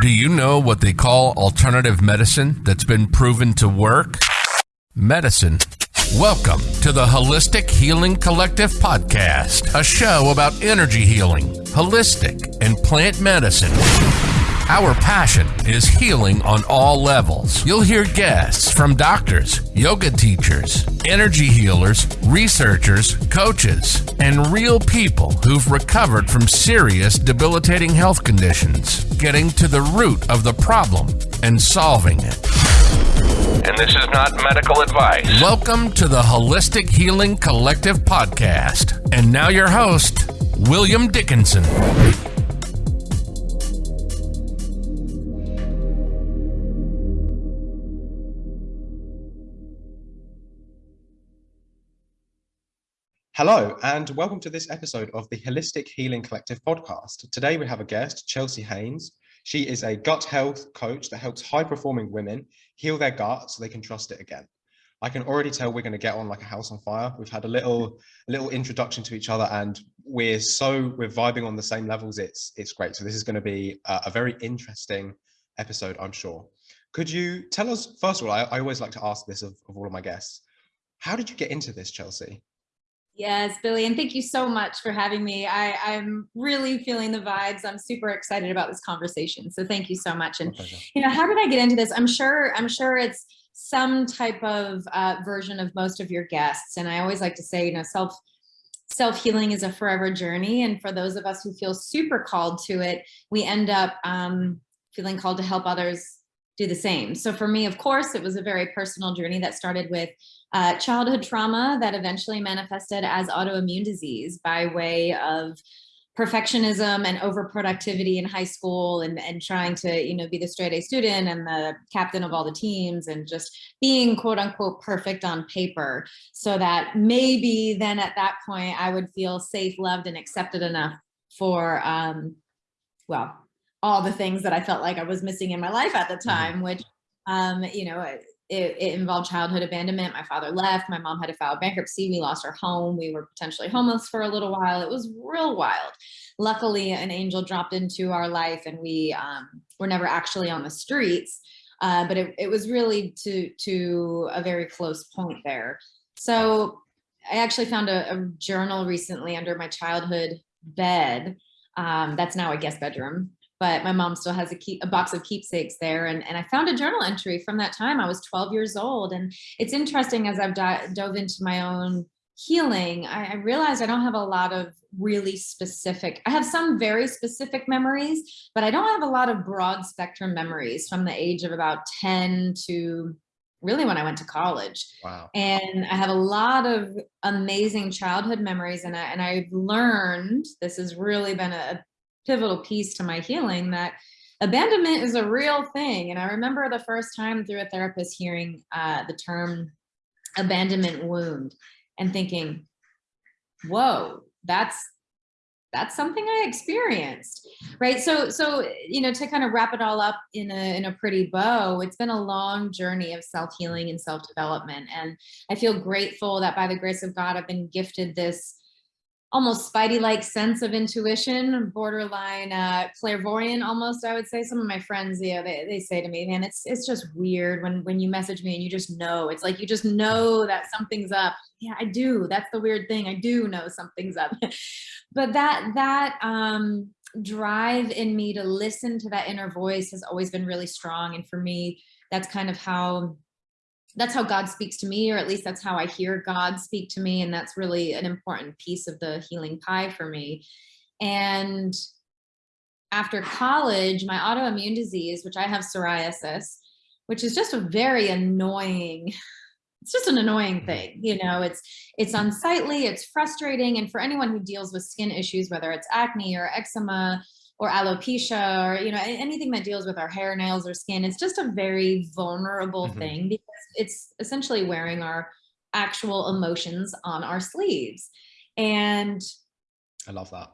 Do you know what they call alternative medicine that's been proven to work? Medicine. Welcome to the Holistic Healing Collective podcast, a show about energy healing, holistic, and plant medicine. Our passion is healing on all levels. You'll hear guests from doctors, yoga teachers, energy healers, researchers, coaches, and real people who've recovered from serious debilitating health conditions, getting to the root of the problem and solving it. And this is not medical advice. Welcome to the Holistic Healing Collective podcast. And now your host, William Dickinson. Hello, and welcome to this episode of the Holistic Healing Collective podcast. Today we have a guest, Chelsea Haynes. She is a gut health coach that helps high performing women heal their gut so they can trust it again. I can already tell we're going to get on like a house on fire. We've had a little a little introduction to each other and we're so we're vibing on the same levels. It's it's great. So this is going to be a, a very interesting episode, I'm sure. Could you tell us, first of all, I, I always like to ask this of, of all of my guests. How did you get into this, Chelsea? Yes, Billy, and thank you so much for having me. I, I'm really feeling the vibes. I'm super excited about this conversation. So thank you so much. And you know, how did I get into this? I'm sure, I'm sure it's some type of uh, version of most of your guests. And I always like to say, you know, self self-healing is a forever journey. And for those of us who feel super called to it, we end up um, feeling called to help others do the same. So for me, of course, it was a very personal journey that started with uh, childhood trauma that eventually manifested as autoimmune disease by way of perfectionism and overproductivity in high school and, and trying to, you know, be the straight A student and the captain of all the teams and just being quote unquote perfect on paper so that maybe then at that point I would feel safe, loved and accepted enough for, um, well, all the things that I felt like I was missing in my life at the mm-hmm. time, which, um, you know, it, it, involved childhood abandonment. My father left, my mom had to file bankruptcy. We lost our home. We were potentially homeless for a little while. It was real wild. Luckily, an angel dropped into our life and we um, were never actually on the streets. Uh, but it, it was really to, to a very close point there. So I actually found a, a journal recently under my childhood bed. Um, that's now a guest bedroom but my mom still has a, key, a box of keepsakes there. And, and I found a journal entry from that time. I was 12 years old. And it's interesting as I've dove into my own healing, I, I realized I don't have a lot of really specific, I have some very specific memories, but I don't have a lot of broad spectrum memories from the age of about 10 to really when I went to college. Wow. And I have a lot of amazing childhood memories and, I, and I've learned, this has really been a, pivotal piece to my healing that abandonment is a real thing. And I remember the first time through a therapist hearing uh, the term abandonment wound and thinking, whoa, that's that's something I experienced, right? So, so you know, to kind of wrap it all up in a in a pretty bow, it's been a long journey of self healing and self development, and I feel grateful that by the grace of God, I've been gifted this almost spidey-like sense of intuition, borderline uh, clairvoyant almost, I would say. Some of my friends, yeah, they, they say to me, man, it's it's just weird when when you message me and you just know. It's like you just know that something's up. Yeah, I do. That's the weird thing. I do know something's up. but that that um drive in me to listen to that inner voice has always been really strong. And for me, that's kind of how that's how God speaks to me, or at least that's how I hear God speak to me. And that's really an important piece of the healing pie for me. And after college, my autoimmune disease, which I have psoriasis, which is just a very annoying, it's just an annoying mm-hmm. thing. You know, it's, it's unsightly, it's frustrating. And for anyone who deals with skin issues, whether it's acne or eczema, or alopecia or you know anything that deals with our hair nails or skin it's just a very vulnerable mm -hmm. thing because it's essentially wearing our actual emotions on our sleeves and i love that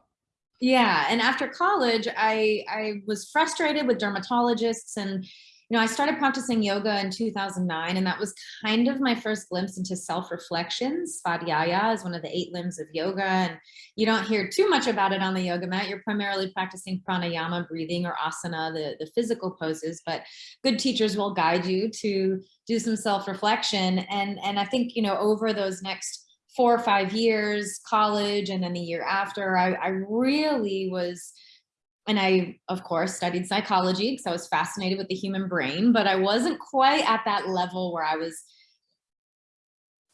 yeah and after college i i was frustrated with dermatologists and you know, I started practicing yoga in 2009, and that was kind of my first glimpse into self-reflection. Svadhyaya is one of the eight limbs of yoga, and you don't hear too much about it on the yoga mat. You're primarily practicing pranayama, breathing, or asana, the, the physical poses, but good teachers will guide you to do some self-reflection. And, and I think, you know, over those next four or five years, college, and then the year after, I, I really was and I, of course, studied psychology because I was fascinated with the human brain, but I wasn't quite at that level where I was,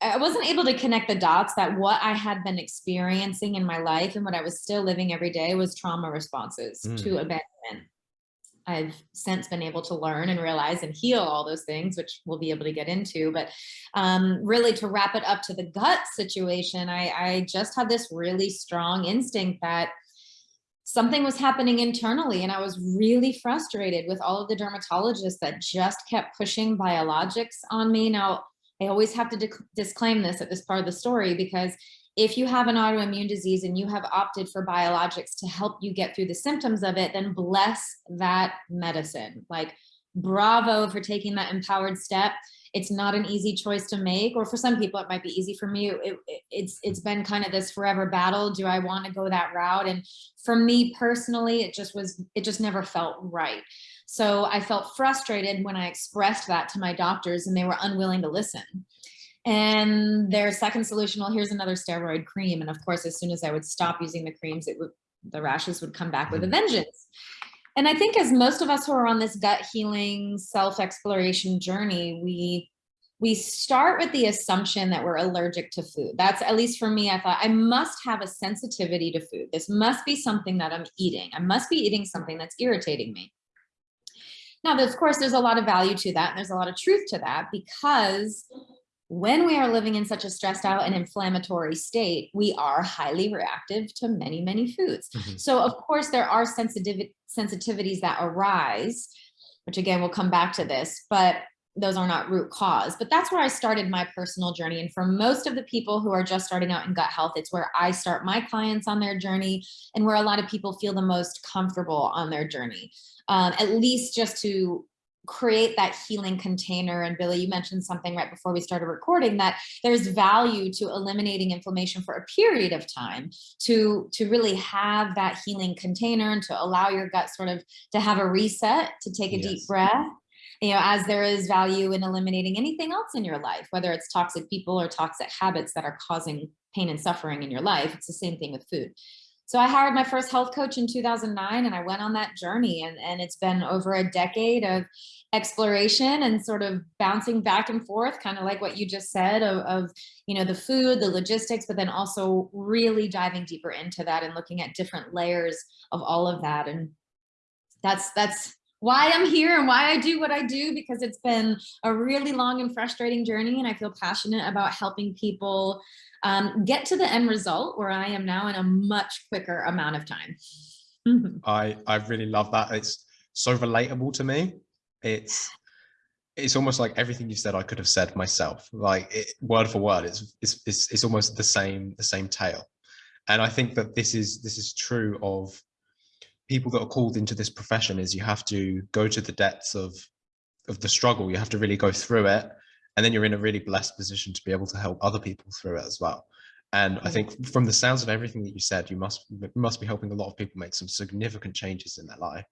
I wasn't able to connect the dots that what I had been experiencing in my life and what I was still living every day was trauma responses mm. to abandonment. I've since been able to learn and realize and heal all those things, which we'll be able to get into. But um, really to wrap it up to the gut situation, I, I just had this really strong instinct that something was happening internally and I was really frustrated with all of the dermatologists that just kept pushing biologics on me. Now, I always have to disclaim this at this part of the story because if you have an autoimmune disease and you have opted for biologics to help you get through the symptoms of it, then bless that medicine. Like, bravo for taking that empowered step it's not an easy choice to make or for some people it might be easy for me it, it, it's it's been kind of this forever battle do i want to go that route? And for me personally it just was it just never felt right. So i felt frustrated when i expressed that to my doctors and they were unwilling to listen. And their second solution well here's another steroid cream. And of course as soon as i would stop using the creams it would the rashes would come back with a mm-hmm. vengeance and I think as most of us who are on this gut healing self-exploration journey, we we start with the assumption that we're allergic to food. That's at least for me, I thought I must have a sensitivity to food. This must be something that I'm eating. I must be eating something that's irritating me. Now, of course, there's a lot of value to that. And there's a lot of truth to that because when we are living in such a stressed out and inflammatory state, we are highly reactive to many, many foods. Mm -hmm. So of course there are sensitivity sensitivities that arise, which again, we'll come back to this, but those are not root cause. But that's where I started my personal journey. And for most of the people who are just starting out in gut health, it's where I start my clients on their journey and where a lot of people feel the most comfortable on their journey. Um, at least just to create that healing container. And Billy, you mentioned something right before we started recording that there's value to eliminating inflammation for a period of time to, to really have that healing container and to allow your gut sort of to have a reset, to take a yes. deep breath you know, as there is value in eliminating anything else in your life, whether it's toxic people or toxic habits that are causing pain and suffering in your life, it's the same thing with food. So I hired my first health coach in 2009 and I went on that journey and, and it's been over a decade of exploration and sort of bouncing back and forth, kind of like what you just said of, of, you know, the food, the logistics, but then also really diving deeper into that and looking at different layers of all of that. And that's, that's why I'm here and why I do what I do, because it's been a really long and frustrating journey. And I feel passionate about helping people um, get to the end result where I am now in a much quicker amount of time. I, I really love that. It's so relatable to me. It's it's almost like everything you said I could have said myself, like it, word for word. It's, it's it's it's almost the same the same tale, and I think that this is this is true of people that are called into this profession. Is you have to go to the depths of of the struggle. You have to really go through it, and then you're in a really blessed position to be able to help other people through it as well and i mm. think from the sounds of everything that you said you must must be helping a lot of people make some significant changes in their life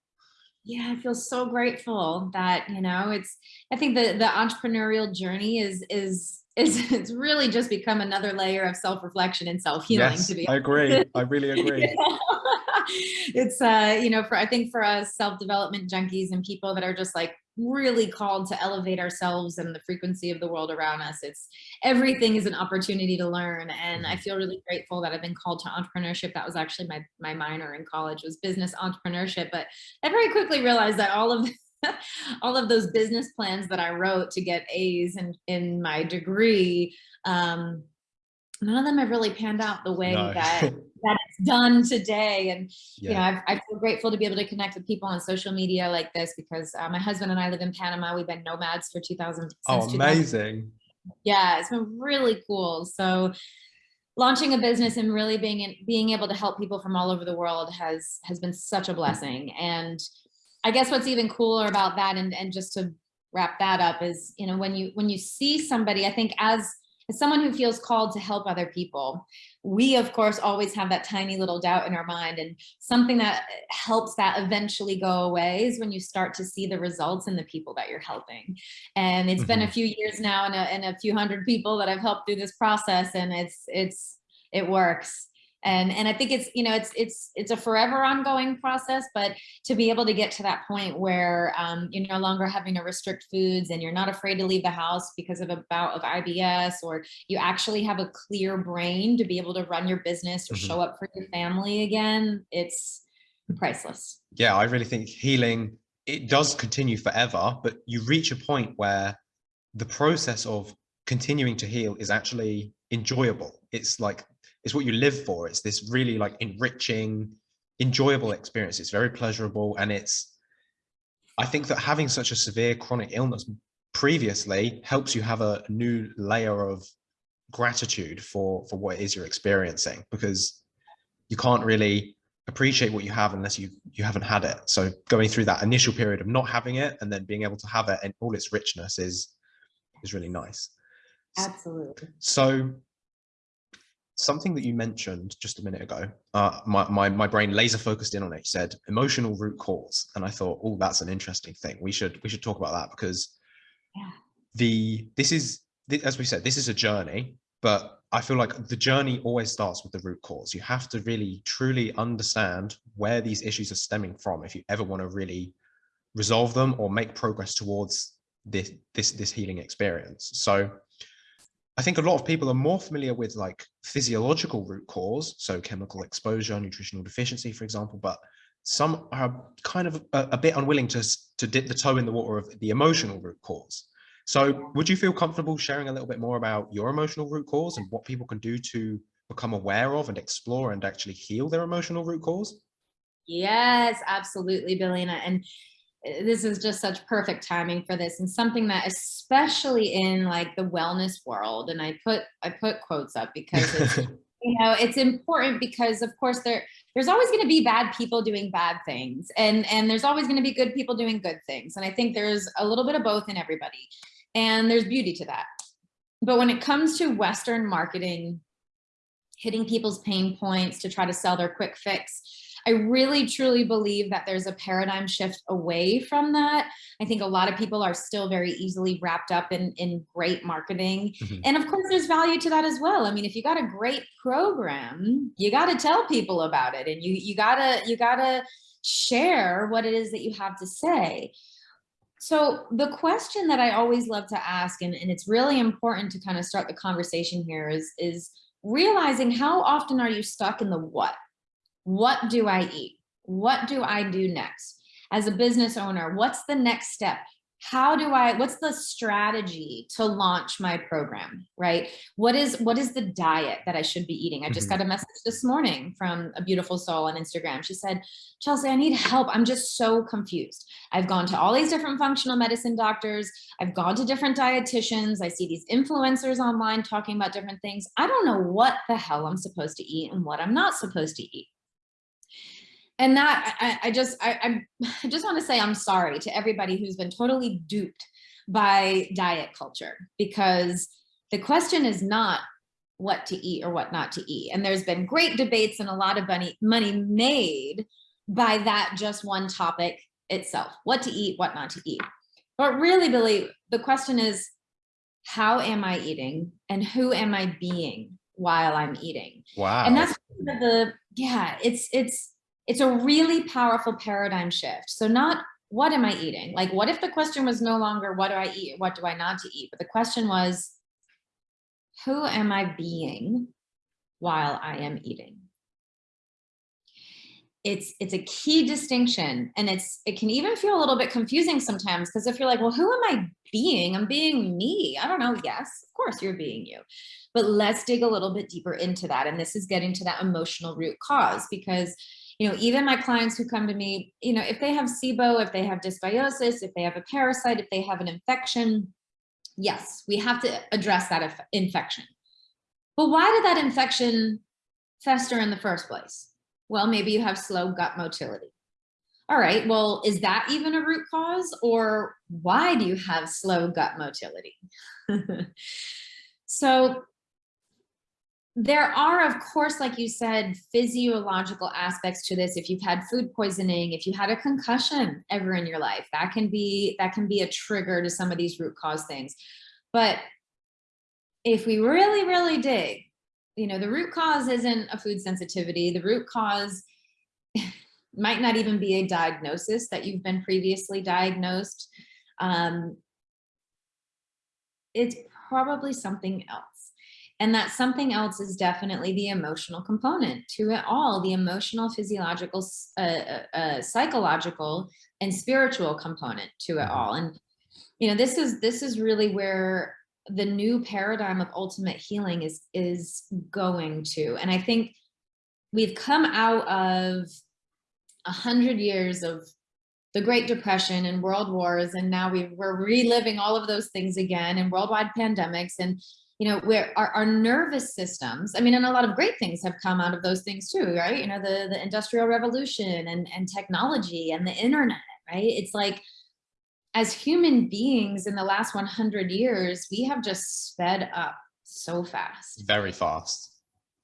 yeah i feel so grateful that you know it's i think the the entrepreneurial journey is is is it's really just become another layer of self-reflection and self-healing yes, to be i agree. i really agree. It's uh you know for i think for us self-development junkies and people that are just like really called to elevate ourselves and the frequency of the world around us. It's everything is an opportunity to learn. And I mm-hmm. feel really grateful that I've been called to entrepreneurship. That was actually my, my minor in college was business entrepreneurship. But I very quickly realized that all of all of those business plans that I wrote to get A's in, in my degree, um, none of them have really panned out the way no. that that it's done today. And yeah. you know, I've, I feel grateful to be able to connect with people on social media like this because uh, my husband and I live in Panama. We've been nomads for 2000. Oh, amazing! Yeah, it's been really cool. So launching a business and really being in, being able to help people from all over the world has has been such a blessing and I guess what's even cooler about that and, and just to wrap that up is, you know, when you when you see somebody, I think as as someone who feels called to help other people, we of course always have that tiny little doubt in our mind and something that helps that eventually go away is when you start to see the results in the people that you're helping. And it's mm -hmm. been a mm-hmm. few years now and a, and a few hundred people that I've helped through this process and it's, it's, it works and and i think it's you know it's it's it's a forever ongoing process but to be able to get to that point where um, you're no longer having to restrict foods and you're not afraid to leave the house because of a bout of ibs or you actually have a clear brain to be able to run your business or mm -hmm. show up for your family again it's priceless yeah i really think healing it does continue forever but you reach a point where the process of continuing to heal is actually enjoyable it's like it's what you live for. It's this really like enriching, enjoyable experience. It's very pleasurable. And it's, I think that having such a severe chronic illness previously helps you have a new layer of gratitude for, for what it is you're experiencing because you can't really appreciate what you have unless you you haven't had it so going through that initial period of not having it and then being able to have it in all its richness is is really nice absolutely so something that you mentioned just a minute ago, uh, my, my, my brain laser focused in on it, You said emotional root cause. And I thought, oh, that's an interesting thing. We should, we should talk about that because yeah. the, this is, as we said, this is a journey, but I feel like the journey always starts with the root cause. You have to really truly understand where these issues are stemming from if you ever want to really resolve them or make progress towards this, this, this healing experience. So I think a lot of people are more familiar with like physiological root cause, so chemical exposure, nutritional deficiency, for example, but some are kind of a, a, bit unwilling to, to dip the toe in the water of the emotional root cause. So would you feel comfortable sharing a little bit more about your emotional root cause and what people can do to become aware of and explore and actually heal their emotional root cause? Yes, absolutely, Billy. And, Eh, this is just such perfect timing for this and something that especially in like the wellness world and i put i put quotes up because it's you know it's important because of course there there's always going to be bad people doing bad things and and there's always going to be good people doing good things and i think there's a little bit of both in everybody and there's beauty to that. But when it comes to western marketing hitting people's pain points to try to sell their quick fix I really truly believe that there's a paradigm shift away from that. I think a lot of people are still very easily wrapped up in, in great marketing. Mm -hmm. And of course, there's value to that as well. I mean, if you got a great program, you got to tell people about it and you, you gotta, you gotta share what it is that you have to say. So the question that I always love to ask, and, and it's really important to kind of start the conversation here is, is realizing how often are you stuck in the what? What do I eat? What do I do next? As a business owner, what's the next step? How do I, what's the strategy to launch my program, right? What is, what is the diet that I should be eating? I just mm -hmm. got a message this morning from a beautiful soul on Instagram. She said, Chelsea, I need help. I'm just so confused. I've gone to all these different functional medicine doctors. I've gone to different dietitians. I see these influencers online talking about different things. I don't know what the hell I'm supposed to eat and what I'm not supposed to eat and that I, I just I, I just want to say I'm sorry to everybody who's been totally duped by diet culture because the question is not what to eat or what not to eat. And there's been great debates and a lot of money money made by that just one topic itself, what to eat, what not to eat. But really, Billy, the question is, how am I eating and who am I being while I'm eating? Wow. And that's the, yeah, it's, it's, it's a really powerful paradigm shift. So not what am I eating? Like, what if the question was no longer what do I eat? What do I not to eat? But the question was, who am I being while I am eating? It's, it's a key distinction and it's it can even feel a little bit confusing sometimes because if you're like well who am I being I'm being me I don't know yes of course you're being you but let's dig a little bit deeper into that and this is getting to that emotional root cause because you know, even my clients who come to me, you know, if they have SIBO, if they have dysbiosis, if they have a parasite, if they have an infection, yes, we have to address that infection. But why did that infection fester in the first place? Well, maybe you have slow gut motility. all right, well, is that even a root cause or why do you have slow gut motility? so there are, of course, like you said, physiological aspects to this. If you've had food poisoning, if you had a concussion ever in your life, that can be that can be a trigger to some of these root cause things. But if we really, really dig, you know, the root cause isn't a food sensitivity. The root cause might not even be a diagnosis that you've been previously diagnosed. Um, it's probably something else. And that something else is definitely the emotional component to it all, the emotional, physiological, uh, uh, uh, psychological, and spiritual component to it mm-hmm. all. And, you know, this is, this is really where the new paradigm of ultimate healing is, is going to. And I think we've come out of a hundred years of the Great Depression and world wars, and now we, we're reliving all of those things again and worldwide pandemics. And, you know, where our, our nervous systems, I mean, and a lot of great things have come out of those things too, right? You know, the, the industrial revolution and, and technology and the internet, right? It's like, as human beings in the last 100 years, we have just sped up so fast. Very fast.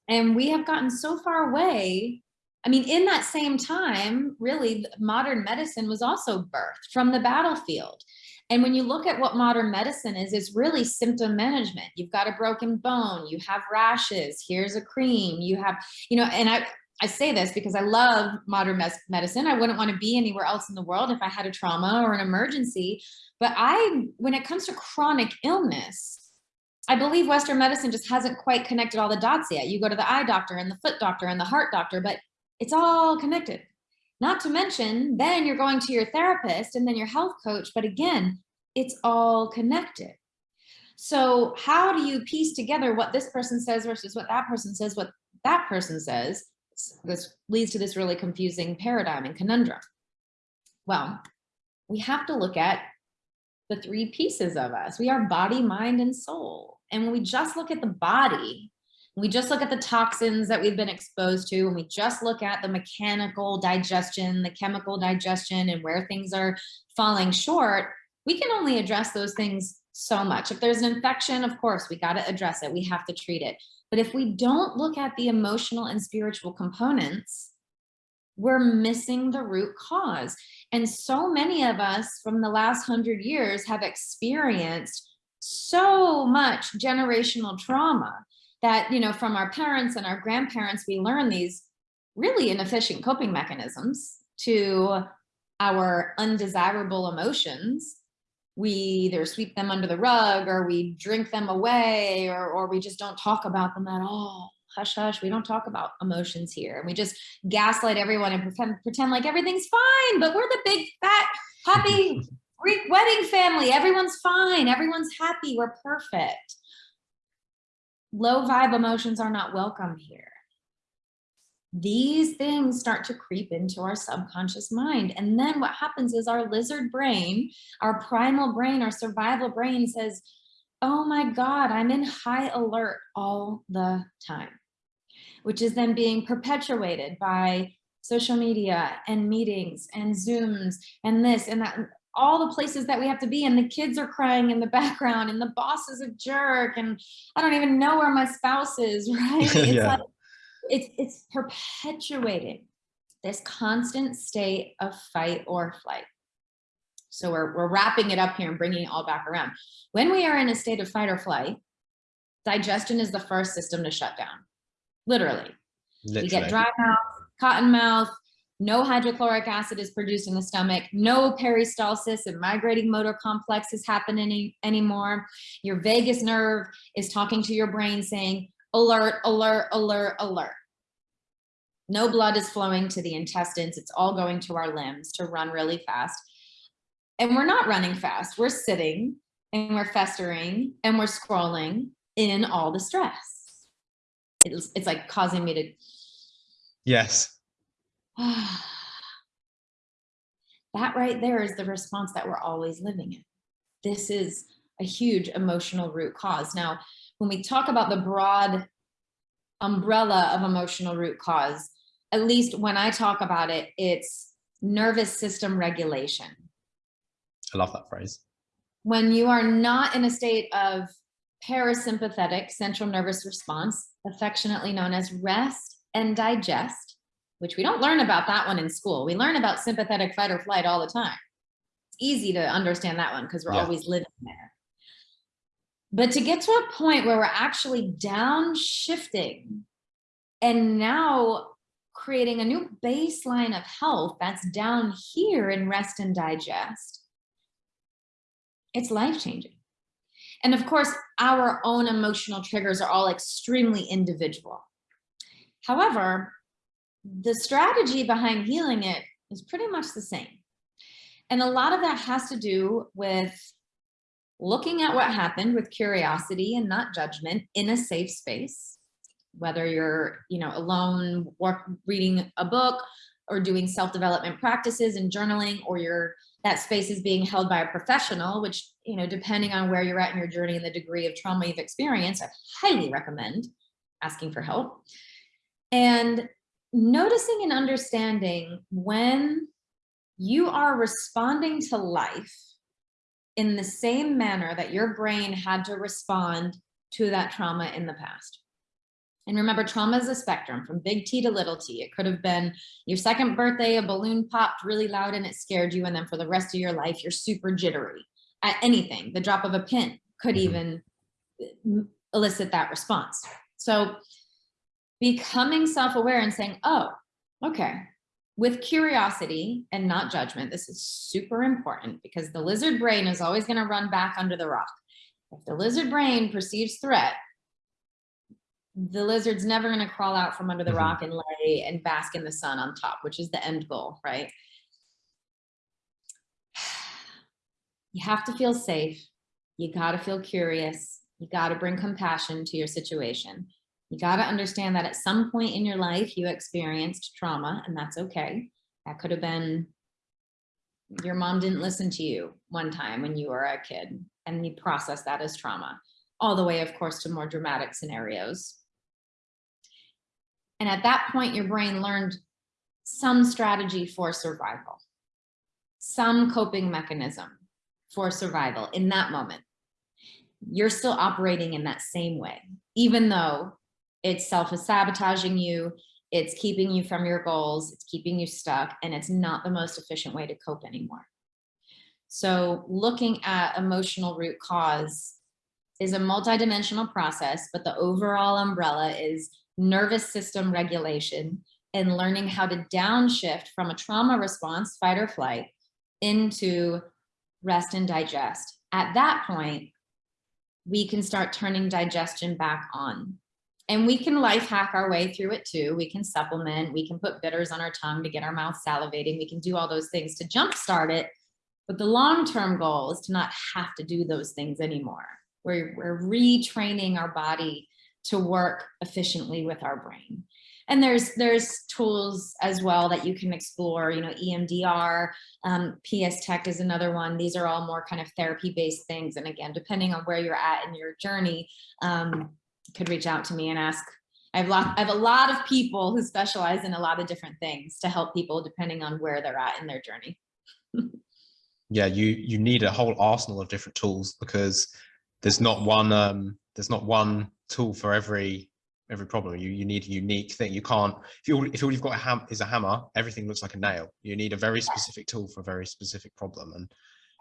And we have gotten so far away I mean, in that same time, really, modern medicine was also birthed from the battlefield. And when you look at what modern medicine is, it's really symptom management. You've got a broken bone, you have rashes, here's a cream, you have, you know, and I, I say this because I love modern medicine. I wouldn't want to be anywhere else in the world if I had a trauma or an emergency. But I, when it comes to chronic illness, I believe Western medicine just hasn't quite connected all the dots yet. You go to the eye doctor and the foot doctor and the heart doctor, but it's all connected. Not to mention, then you're going to your therapist and then your health coach, but again, it's all connected. So how do you piece together what this person says versus what that person says, what that person says? This leads to this really confusing paradigm and conundrum. Well, we have to look at the three pieces of us. We are body, mind, and soul. And when we just look at the body, we just look at the toxins that we've been exposed to, and we just look at the mechanical digestion, the chemical digestion, and where things are falling short, we can only address those things so much. If there's an infection, of course, we got to address it. We have to treat it. But if we don't look at the emotional and spiritual components, we're missing the root cause. And so many of us from the last hundred years have experienced so much generational trauma that, you know, from our parents and our grandparents, we learn these really inefficient coping mechanisms to our undesirable emotions. We either sweep them under the rug or we drink them away or, or we just don't talk about them at all. Hush, hush, we don't talk about emotions here. And we just gaslight everyone and pretend, pretend like everything's fine, but we're the big, fat, happy Greek wedding family. Everyone's fine. Everyone's happy. We're perfect low vibe emotions are not welcome here. These things start to creep into our subconscious mind. And then what happens is our lizard brain, our primal brain, our survival brain says, oh my God, I'm in high alert all the time, which is then being perpetuated by social media and meetings and Zooms and this and that all the places that we have to be and the kids are crying in the background and the boss is a jerk and I don't even know where my spouse is, right? It's yeah. like, it's, it's perpetuating this constant state of fight or flight. So we're, we're wrapping it up here and bringing it all back around. When we are in a state of fight or flight, digestion is the first system to shut down, literally. literally. We get dry mouth, cotton mouth, no hydrochloric acid is produced in the stomach, no peristalsis and migrating motor complex is happening any, anymore. Your vagus nerve is talking to your brain saying, alert, alert, alert, alert. No blood is flowing to the intestines. It's all going to our limbs to run really fast. And we're not running fast. We're sitting and we're festering and we're scrolling in all the stress. It's, it's like causing me to. Yes that right there is the response that we're always living in. This is a huge emotional root cause. Now, when we talk about the broad umbrella of emotional root cause, at least when I talk about it, it's nervous system regulation. I love that phrase. When you are not in a state of parasympathetic central nervous response, affectionately known as rest and digest, which we don't learn about that one in school. We learn about sympathetic fight or flight all the time. It's easy to understand that one because we're Yeah. always living there. But to get to a point where we're actually downshifting and now creating a new baseline of health that's down here in rest and digest, it's life changing. And of course, our own emotional triggers are all extremely individual. However, the strategy behind healing it is pretty much the same. And a lot of that has to do with looking at what happened with curiosity and not judgment in a safe space, whether you're, you know, alone, work, reading a book or doing self-development practices and journaling, or you're that space is being held by a professional, which, you know, depending on where you're at in your journey and the degree of trauma you've experienced, I highly recommend asking for help. And noticing and understanding when you are responding to life in the same manner that your brain had to respond to that trauma in the past. And remember, trauma is a spectrum from big T to little t. It could have been your second birthday, a balloon popped really loud and it scared you. And then for the rest of your life, you're super jittery at anything. The drop of a pin could mm-hmm. even uh, elicit that response. So becoming self-aware and saying, oh, okay, with curiosity and not judgment, this is super important because the lizard brain is always going to run back under the rock. If the lizard brain perceives threat, the lizard's never going to crawl out from under the Mhm. rock and lay and bask in the sun on top, which is the end goal, right? You have to feel safe. You got to feel curious. You got to bring compassion to your situation. You got to understand that at some point in your life, you experienced trauma, and that's okay. That could have been your mom didn't listen to you one time when you were a kid, and you process that as trauma, all the way, of course, to more dramatic scenarios. And at that point, your brain learned some strategy for survival, some coping mechanism for survival in that moment. You're still operating in that same way, even though it's self-sabotaging you, it's keeping you from your goals, it's keeping you stuck, and it's not the most efficient way to cope anymore. So looking at emotional root cause is a multidimensional process, but the overall umbrella is nervous system regulation and learning how to downshift from a trauma response, fight or flight, into rest and digest. At that point, we can start turning digestion back on. And we can life hack our way through it too. We can supplement, we can put bitters on our tongue to get our mouth salivating. We can do all those things to jumpstart it. But the long-term goal is to not have to do those things anymore. We're, we're retraining our body to work efficiently with our brain. And there's there's tools as well that you can explore, you know, EMDR, um, PSTEC is another one. These are all more kind of therapy-based things. And again, depending on where you're at in your journey, um, could reach out to me and ask. I have, lot, I have a lot of people who specialize in a lot of different things to help people depending on where they're at in their journey. yeah, you you need a whole arsenal of different tools because there's not one um, there's not one tool for every every problem. You you need a unique thing. You can't if you if all you've got a ham is a hammer, everything looks like a nail. You need a very specific tool for a very specific problem and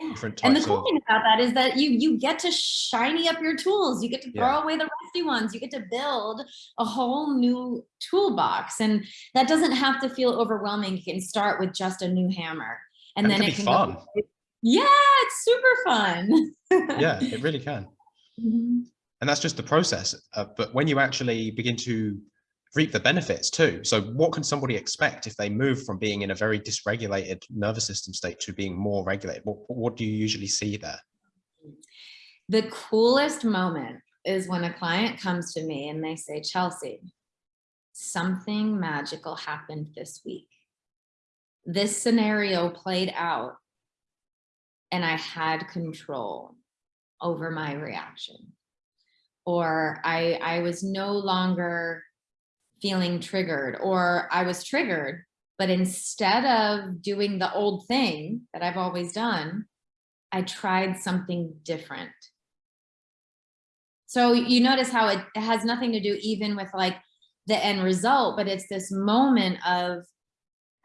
different And the cool of thing about that is that you you get to shiny up your tools. You get to throw Yeah. away the rusty ones. You get to build a whole new toolbox, and that doesn't have to feel overwhelming. You can start with just a new hammer, and, And it then can it be can fun. go. Yeah, it's super fun. yeah, it really can. Mhm. and that's just the process. Uh, but when you actually begin to reap the benefits too, so what can somebody expect if they move from being in a very dysregulated nervous system state to being more regulated? What, what do you usually see there? The coolest moment is when a client comes to me and they say, Chelsea, something magical happened this week. This scenario played out and I had control over my reaction. Or I, I was no longer feeling triggered or I was triggered, But instead of doing the old thing that I've always done, I tried something different. So you notice how it, has nothing to do even with like the end result, but it's this moment of,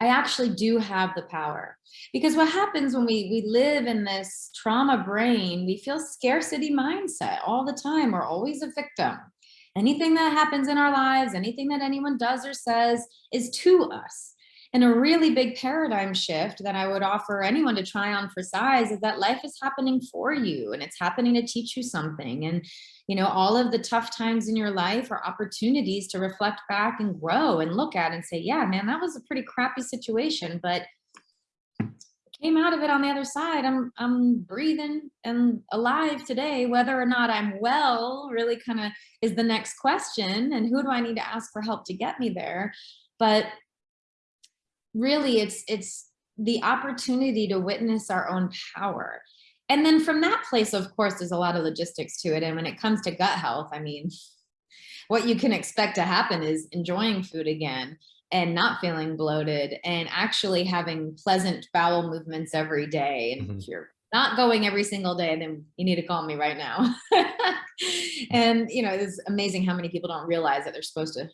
I actually do have the power. Because what happens when we, we live in this trauma brain, we feel scarcity mindset all the time. We're always a victim. Anything that happens in our lives, anything that anyone does or says is to us. And a really big paradigm shift that I would offer anyone to try on for size is that life is happening for you and it's happening to teach you something. And, you know, all of the tough times in your life are opportunities to reflect back and grow and look at and say, yeah, man, that was a pretty crappy situation, but came out of it on the other side. I'm, I'm breathing and alive today, whether or not I'm well really kind of is the next question. And who do I need to ask for help to get me there? But really it's it's the opportunity to witness our own power and then from that place of course there's a lot of logistics to it and when it comes to gut health i mean what you can expect to happen is enjoying food again and not feeling bloated and actually having pleasant bowel movements every day and mm -hmm. if you're not going every single day then you need to call me right now and you know it's amazing how many people don't realize that they're supposed to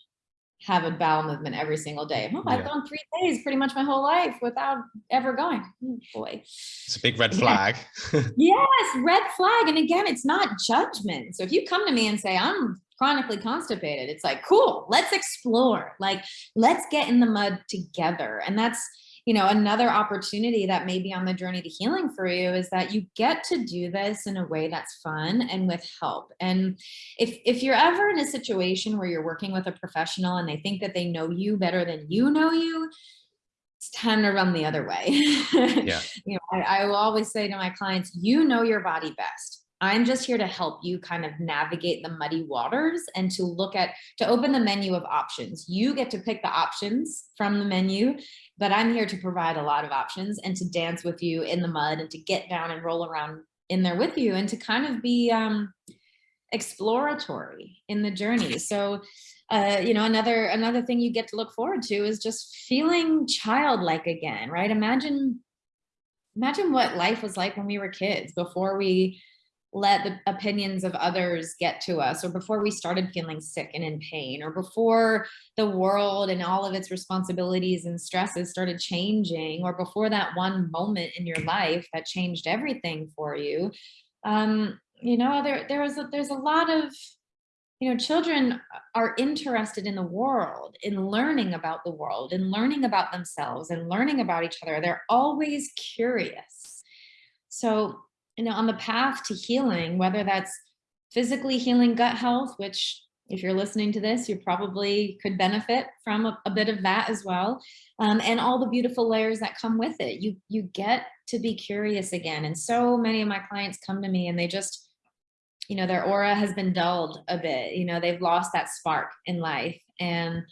have a bowel movement every single day. Oh, I've gone three days pretty much my whole life without ever going. Oh, boy. It's a big red flag. yes, red flag. And again, it's not judgment. So if you come to me and say, I'm chronically constipated, it's like, cool, let's explore. Like, let's get in the mud together. And that's you know, another opportunity that may be on the journey to healing for you is that you get to do this in a way that's fun and with help. And if, if you're ever in a situation where you're working with a professional and they think that they know you better than you know you, it's time to run the other way. yeah. you know, I, I will always say to my clients, you know your body best. I'm just here to help you kind of navigate the muddy waters and to look at, to open the menu of options. You get to pick the options from the menu, but I'm here to provide a lot of options and to dance with you in the mud and to get down and roll around in there with you and to kind of be um, exploratory in the journey. So, uh, you know, another, another thing you get to look forward to is just feeling childlike again, right? Imagine, imagine what life was like when we were kids before we let the opinions of others get to us or before we started feeling sick and in pain or before the world and all of its responsibilities and stresses started changing or before that one moment in your life that changed everything for you um, you know there there is a, there's a lot of you know children are interested in the world in learning about the world in learning about themselves and learning about each other. They're always curious. So you know, on the path to healing, whether that's physically healing gut health, which if you're listening to this, you probably could benefit from a, a bit of that as well. Um, and all the beautiful layers that come with it. You, you get to be curious again. And so many of my clients come to me and they just, you know, their aura has been dulled a bit. You know, they've lost that spark in life. And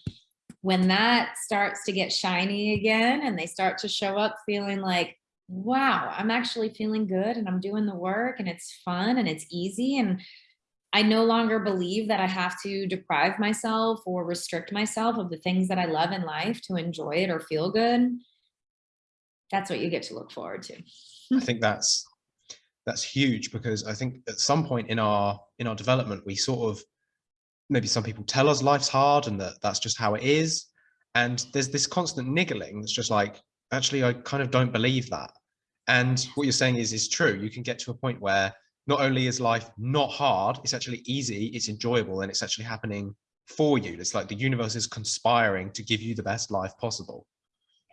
when that starts to get shiny again and they start to show up feeling like, wow, I'm actually feeling good and I'm doing the work and it's fun and it's easy. And I no longer believe that I have to deprive myself or restrict myself of the things that I love in life to enjoy it or feel good. That's what you get to look forward to. I think that's that's huge because I think at some point in our in our development, we sort of maybe some people tell us life's hard and that that's just how it is. And there's this constant niggling that's just like, actually, I kind of don't believe that. And what you're saying is, is true. You can get to a point where not only is life not hard, it's actually easy, it's enjoyable, and it's actually happening for you. It's like the universe is conspiring to give you the best life possible.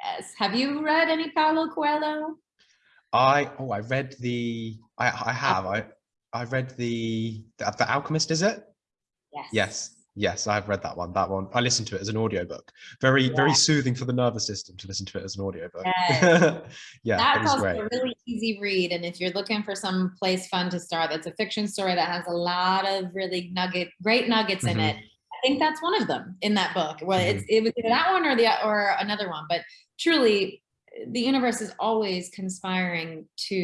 Yes. Have you read any Paulo Coelho? I oh I read the I I have I I read the the, the Alchemist. Is it? Yes. Yes. Yes, I've read that one. That one. I listened to it as an audiobook. Very, yeah. very soothing for the nervous system to listen to it as an audiobook. Yes. yeah, that was great. a really easy read. And if you're looking for some place fun to start, that's a fiction story that has a lot of really nugget, great nuggets mm -hmm. in it. Mm-hmm. I think that's one of them in that book. Well, mm -hmm. it's it was that one or the or another one, but truly, the universe is always conspiring to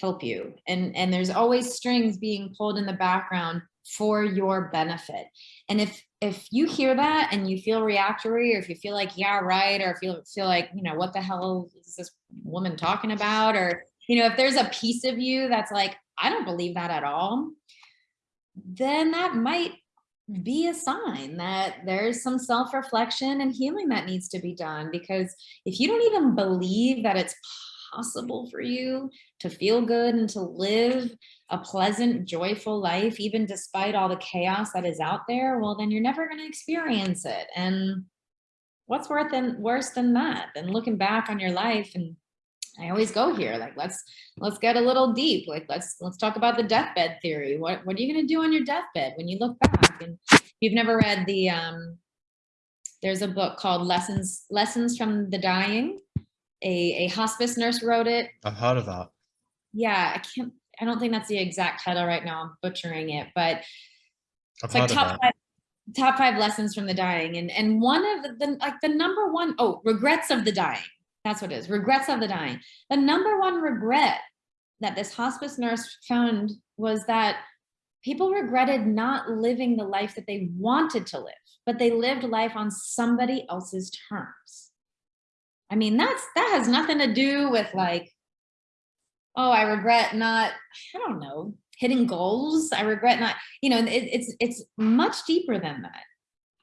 help you, and and there's always strings being pulled in the background for your benefit. And if if you hear that and you feel reactory or if you feel like yeah right or if you feel like you know what the hell is this woman talking about or you know if there's a piece of you that's like I don't believe that at all then that might be a sign that there's some self-reflection and healing that needs to be done because if you don't even believe that it's possible for you to feel good and to live a pleasant, joyful life, even despite all the chaos that is out there, well, then you're never going to experience it. And what's worth than worse than that? Than looking back on your life and I always go here like let's let's get a little deep like let's let's talk about the deathbed theory what what are you going to do on your deathbed when you look back and you've never read the um there's a book called lessons lessons from the dying a, a hospice nurse wrote it. I've heard of that. Yeah, I can't, I don't think that's the exact title right now. I'm butchering it, but I've it's like top five, top five lessons from the dying. And, and one of the, the, like the number one, oh, regrets of the dying. That's what it is. Regrets of the dying. The number one regret that this hospice nurse found was that people regretted not living the life that they wanted to live, but they lived life on somebody else's terms. I mean, that's that has nothing to do with like, oh, I regret not, I don't know, hitting goals. I regret not, you know, it, it's it's much deeper than that.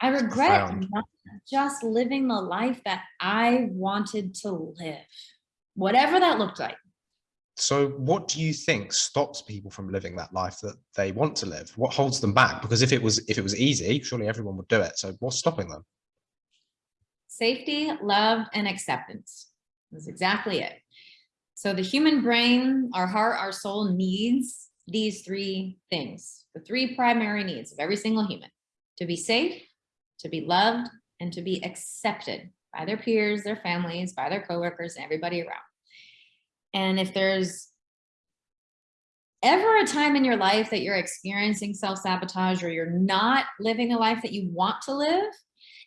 I regret not just living the life that I wanted to live, whatever that looked like. So what do you think stops people from living that life that they want to live? What holds them back? Because if it was if it was easy, surely everyone would do it. So what's stopping them? Safety, love, and acceptance. That's exactly it. So the human brain, our heart, our soul needs these three things, the three primary needs of every single human, to be safe, to be loved, and to be accepted by their peers, their families, by their coworkers, and everybody around. And if there's ever a time in your life that you're experiencing self-sabotage or you're not living the life that you want to live,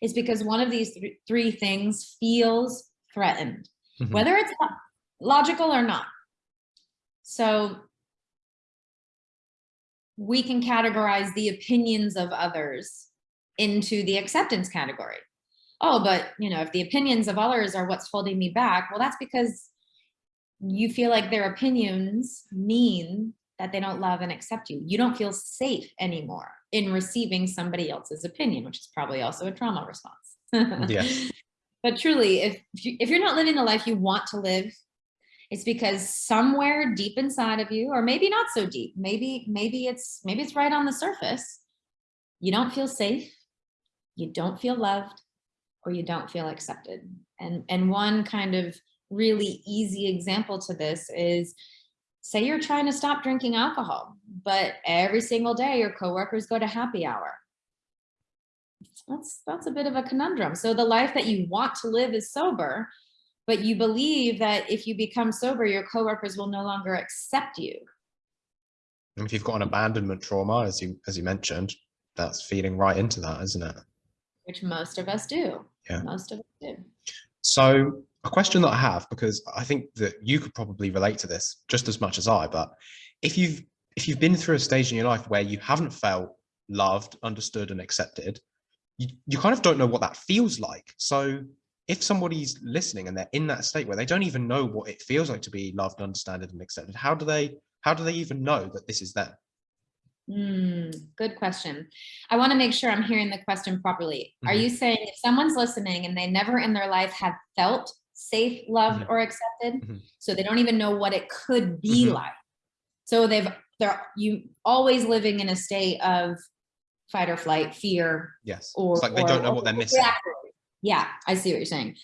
is because one of these th three things feels threatened, mm -hmm. whether it's logical or not. So we can categorize the opinions of others into the acceptance category. Oh, but you know, if the opinions of others are what's holding me back, well, that's because you feel like their opinions mean that they don't love and accept you. You don't feel safe anymore in receiving somebody else's opinion, which is probably also a trauma response. yes. But truly, if, if you're not living the life you want to live, it's because somewhere deep inside of you, or maybe not so deep, maybe, maybe it's, maybe it's right on the surface. You don't feel safe, you don't feel loved, or you don't feel accepted. And, and one kind of really easy example to this is say you're trying to stop drinking alcohol, but every single day your coworkers go to happy hour. That's, that's a bit of a conundrum. So the life that you want to live is sober, but you believe that if you become sober, your coworkers will no longer accept you. And if you've got an abandonment trauma, as you, as you mentioned, that's feeding right into that, isn't it? Which most of us do. Yeah. Most of us do. So a question that I have, because I think that you could probably relate to this just as much as I, but if you've if you've been through a stage in your life where you haven't felt loved, understood, and accepted, you, you kind of don't know what that feels like. So if somebody's listening and they're in that state where they don't even know what it feels like to be loved, understood, and accepted, how do they how do they even know that this is them? Mm, good question. I want to make sure I'm hearing the question properly. Mm -hmm. Are mm-hmm. you saying if someone's listening and they never in their life have felt safe, loved, mm -hmm. or accepted. Mm -hmm. So they don't even know what it could be mm -hmm. like. So they've they're you always living in a state of fight or flight, fear. Yes. Or it's like they or, don't know what they're missing. Exactly. Yeah, I see what you're saying.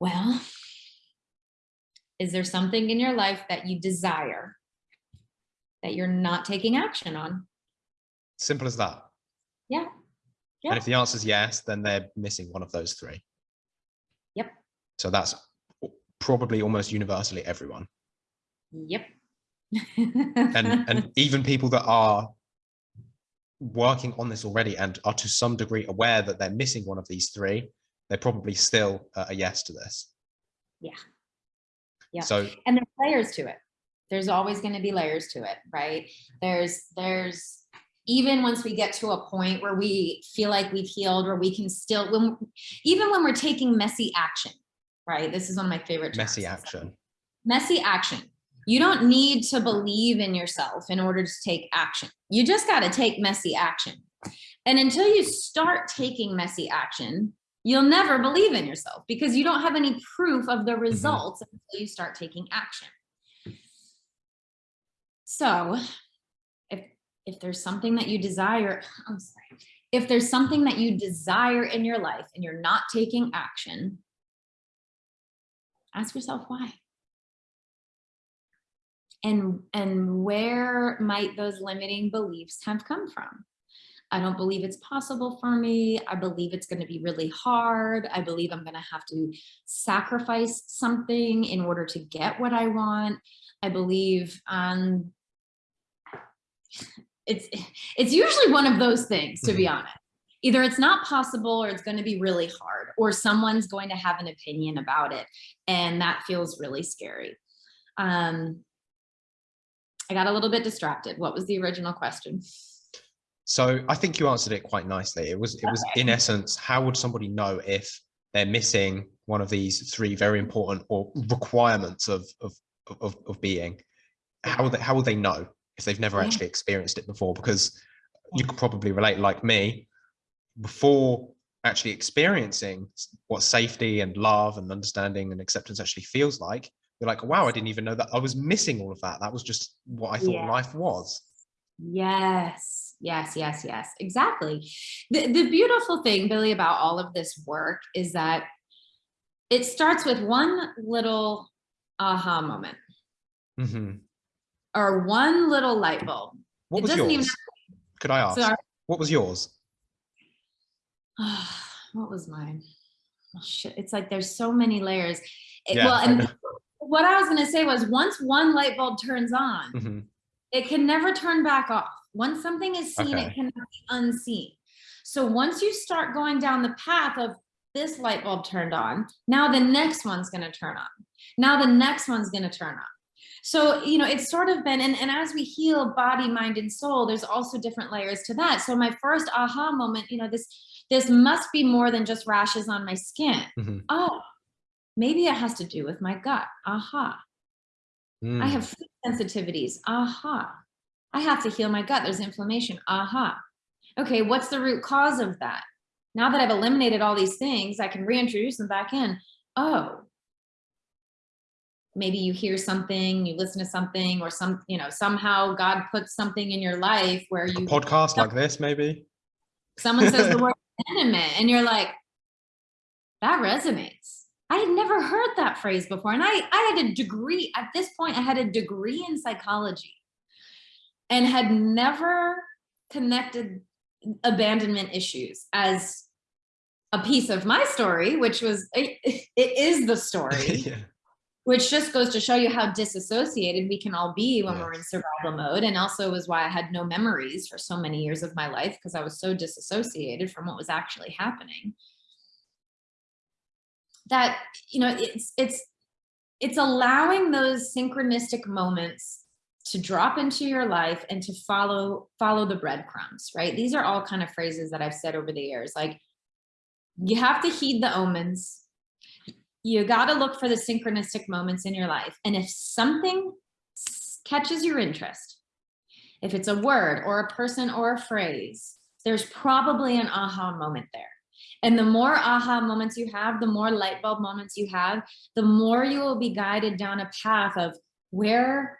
Well, is there something in your life that you desire that you're not taking action on? Simple as that. Yeah. yeah. And if the answer is yes, then they're missing one of those three. So that's probably almost universally everyone. Yep. and and even people that are working on this already and are to some degree aware that they're missing one of these three, they're probably still uh, a yes to this. Yeah. Yeah. So and there's layers to it. There's always going to be layers to it, right? There's there's even once we get to a point where we feel like we've healed, where we can still, when, even when we're taking messy action, right? This is one of my favorite terms. Messy action. Messy action. You don't need to believe in yourself in order to take action. You just got to take messy action. And until you start taking messy action, you'll never believe in yourself because you don't have any proof of the mm-hmm. results mm -hmm. until you start taking action. So if, if there's something that you desire, I'm sorry, if there's something that you desire in your life and you're not taking action, ask yourself why. And, and where might those limiting beliefs have come from? I don't believe it's possible for me. I believe it's going to be really hard. I believe I'm going to have to sacrifice something in order to get what I want. I believe um, it's it's usually one of those things, to be mm-hmm. honest. Either it's not possible or it's going to be really hard or someone's going to have an opinion about it. And that feels really scary. Um, I got a little bit distracted. What was the original question? So I think you answered it quite nicely. It was it was okay. in essence, how would somebody know if they're missing one of these three very important or requirements of of of, of being? How will they how will they know? if they've never actually experienced it before because you could probably relate like me before actually experiencing what safety and love and understanding and acceptance actually feels like you're like wow i didn't even know that i was missing all of that that was just what i thought yeah. life was yes yes yes yes exactly the, the beautiful thing billy about all of this work is that it starts with one little aha moment mm -hmm or one little light bulb. What it was yours? Even... Could I ask? So our... What was yours? what was mine? Oh, shit. It's like there's so many layers. It, yeah, well, and what I was going to say was once one light bulb turns on, mm -hmm. it can never turn back off. Once something is seen, okay. it cannot be unseen. So once you start going down the path of this light bulb turned on, now the next one's going to turn on. Now the next one's going to turn on. So, you know, it's sort of been, and, and as we heal body, mind, and soul, there's also different layers to that. So my first aha moment, you know, this, this must be more than just rashes on my skin. Mm -hmm. Oh, maybe it has to do with my gut. Aha. Mm. I have food sensitivities. Aha. I have to heal my gut. There's inflammation. Aha. Okay, what's the root cause of that? Now that I've eliminated all these things, I can reintroduce them back in. Oh, maybe you hear something, you listen to something or some, you know, somehow God puts something in your life where you a podcast like this, maybe someone says the word abandonment and you're like, that resonates. I had never heard that phrase before. And I, I had a degree at this point, I had a degree in psychology and had never connected abandonment issues as a piece of my story, which was, it, it is the story. yeah which just goes to show you how disassociated we can all be when we're in survival mode. And also was why I had no memories for so many years of my life because I was so disassociated from what was actually happening. That, you know, it's, it's, it's allowing those synchronistic moments to drop into your life and to follow follow the breadcrumbs right these are all kind of phrases that i've said over the years like you have to heed the omens you got to look for the synchronistic moments in your life. And if something catches your interest, if it's a word or a person or a phrase, there's probably an aha moment there. And the more aha moments you have, the more light bulb moments you have, the more you will be guided down a path of where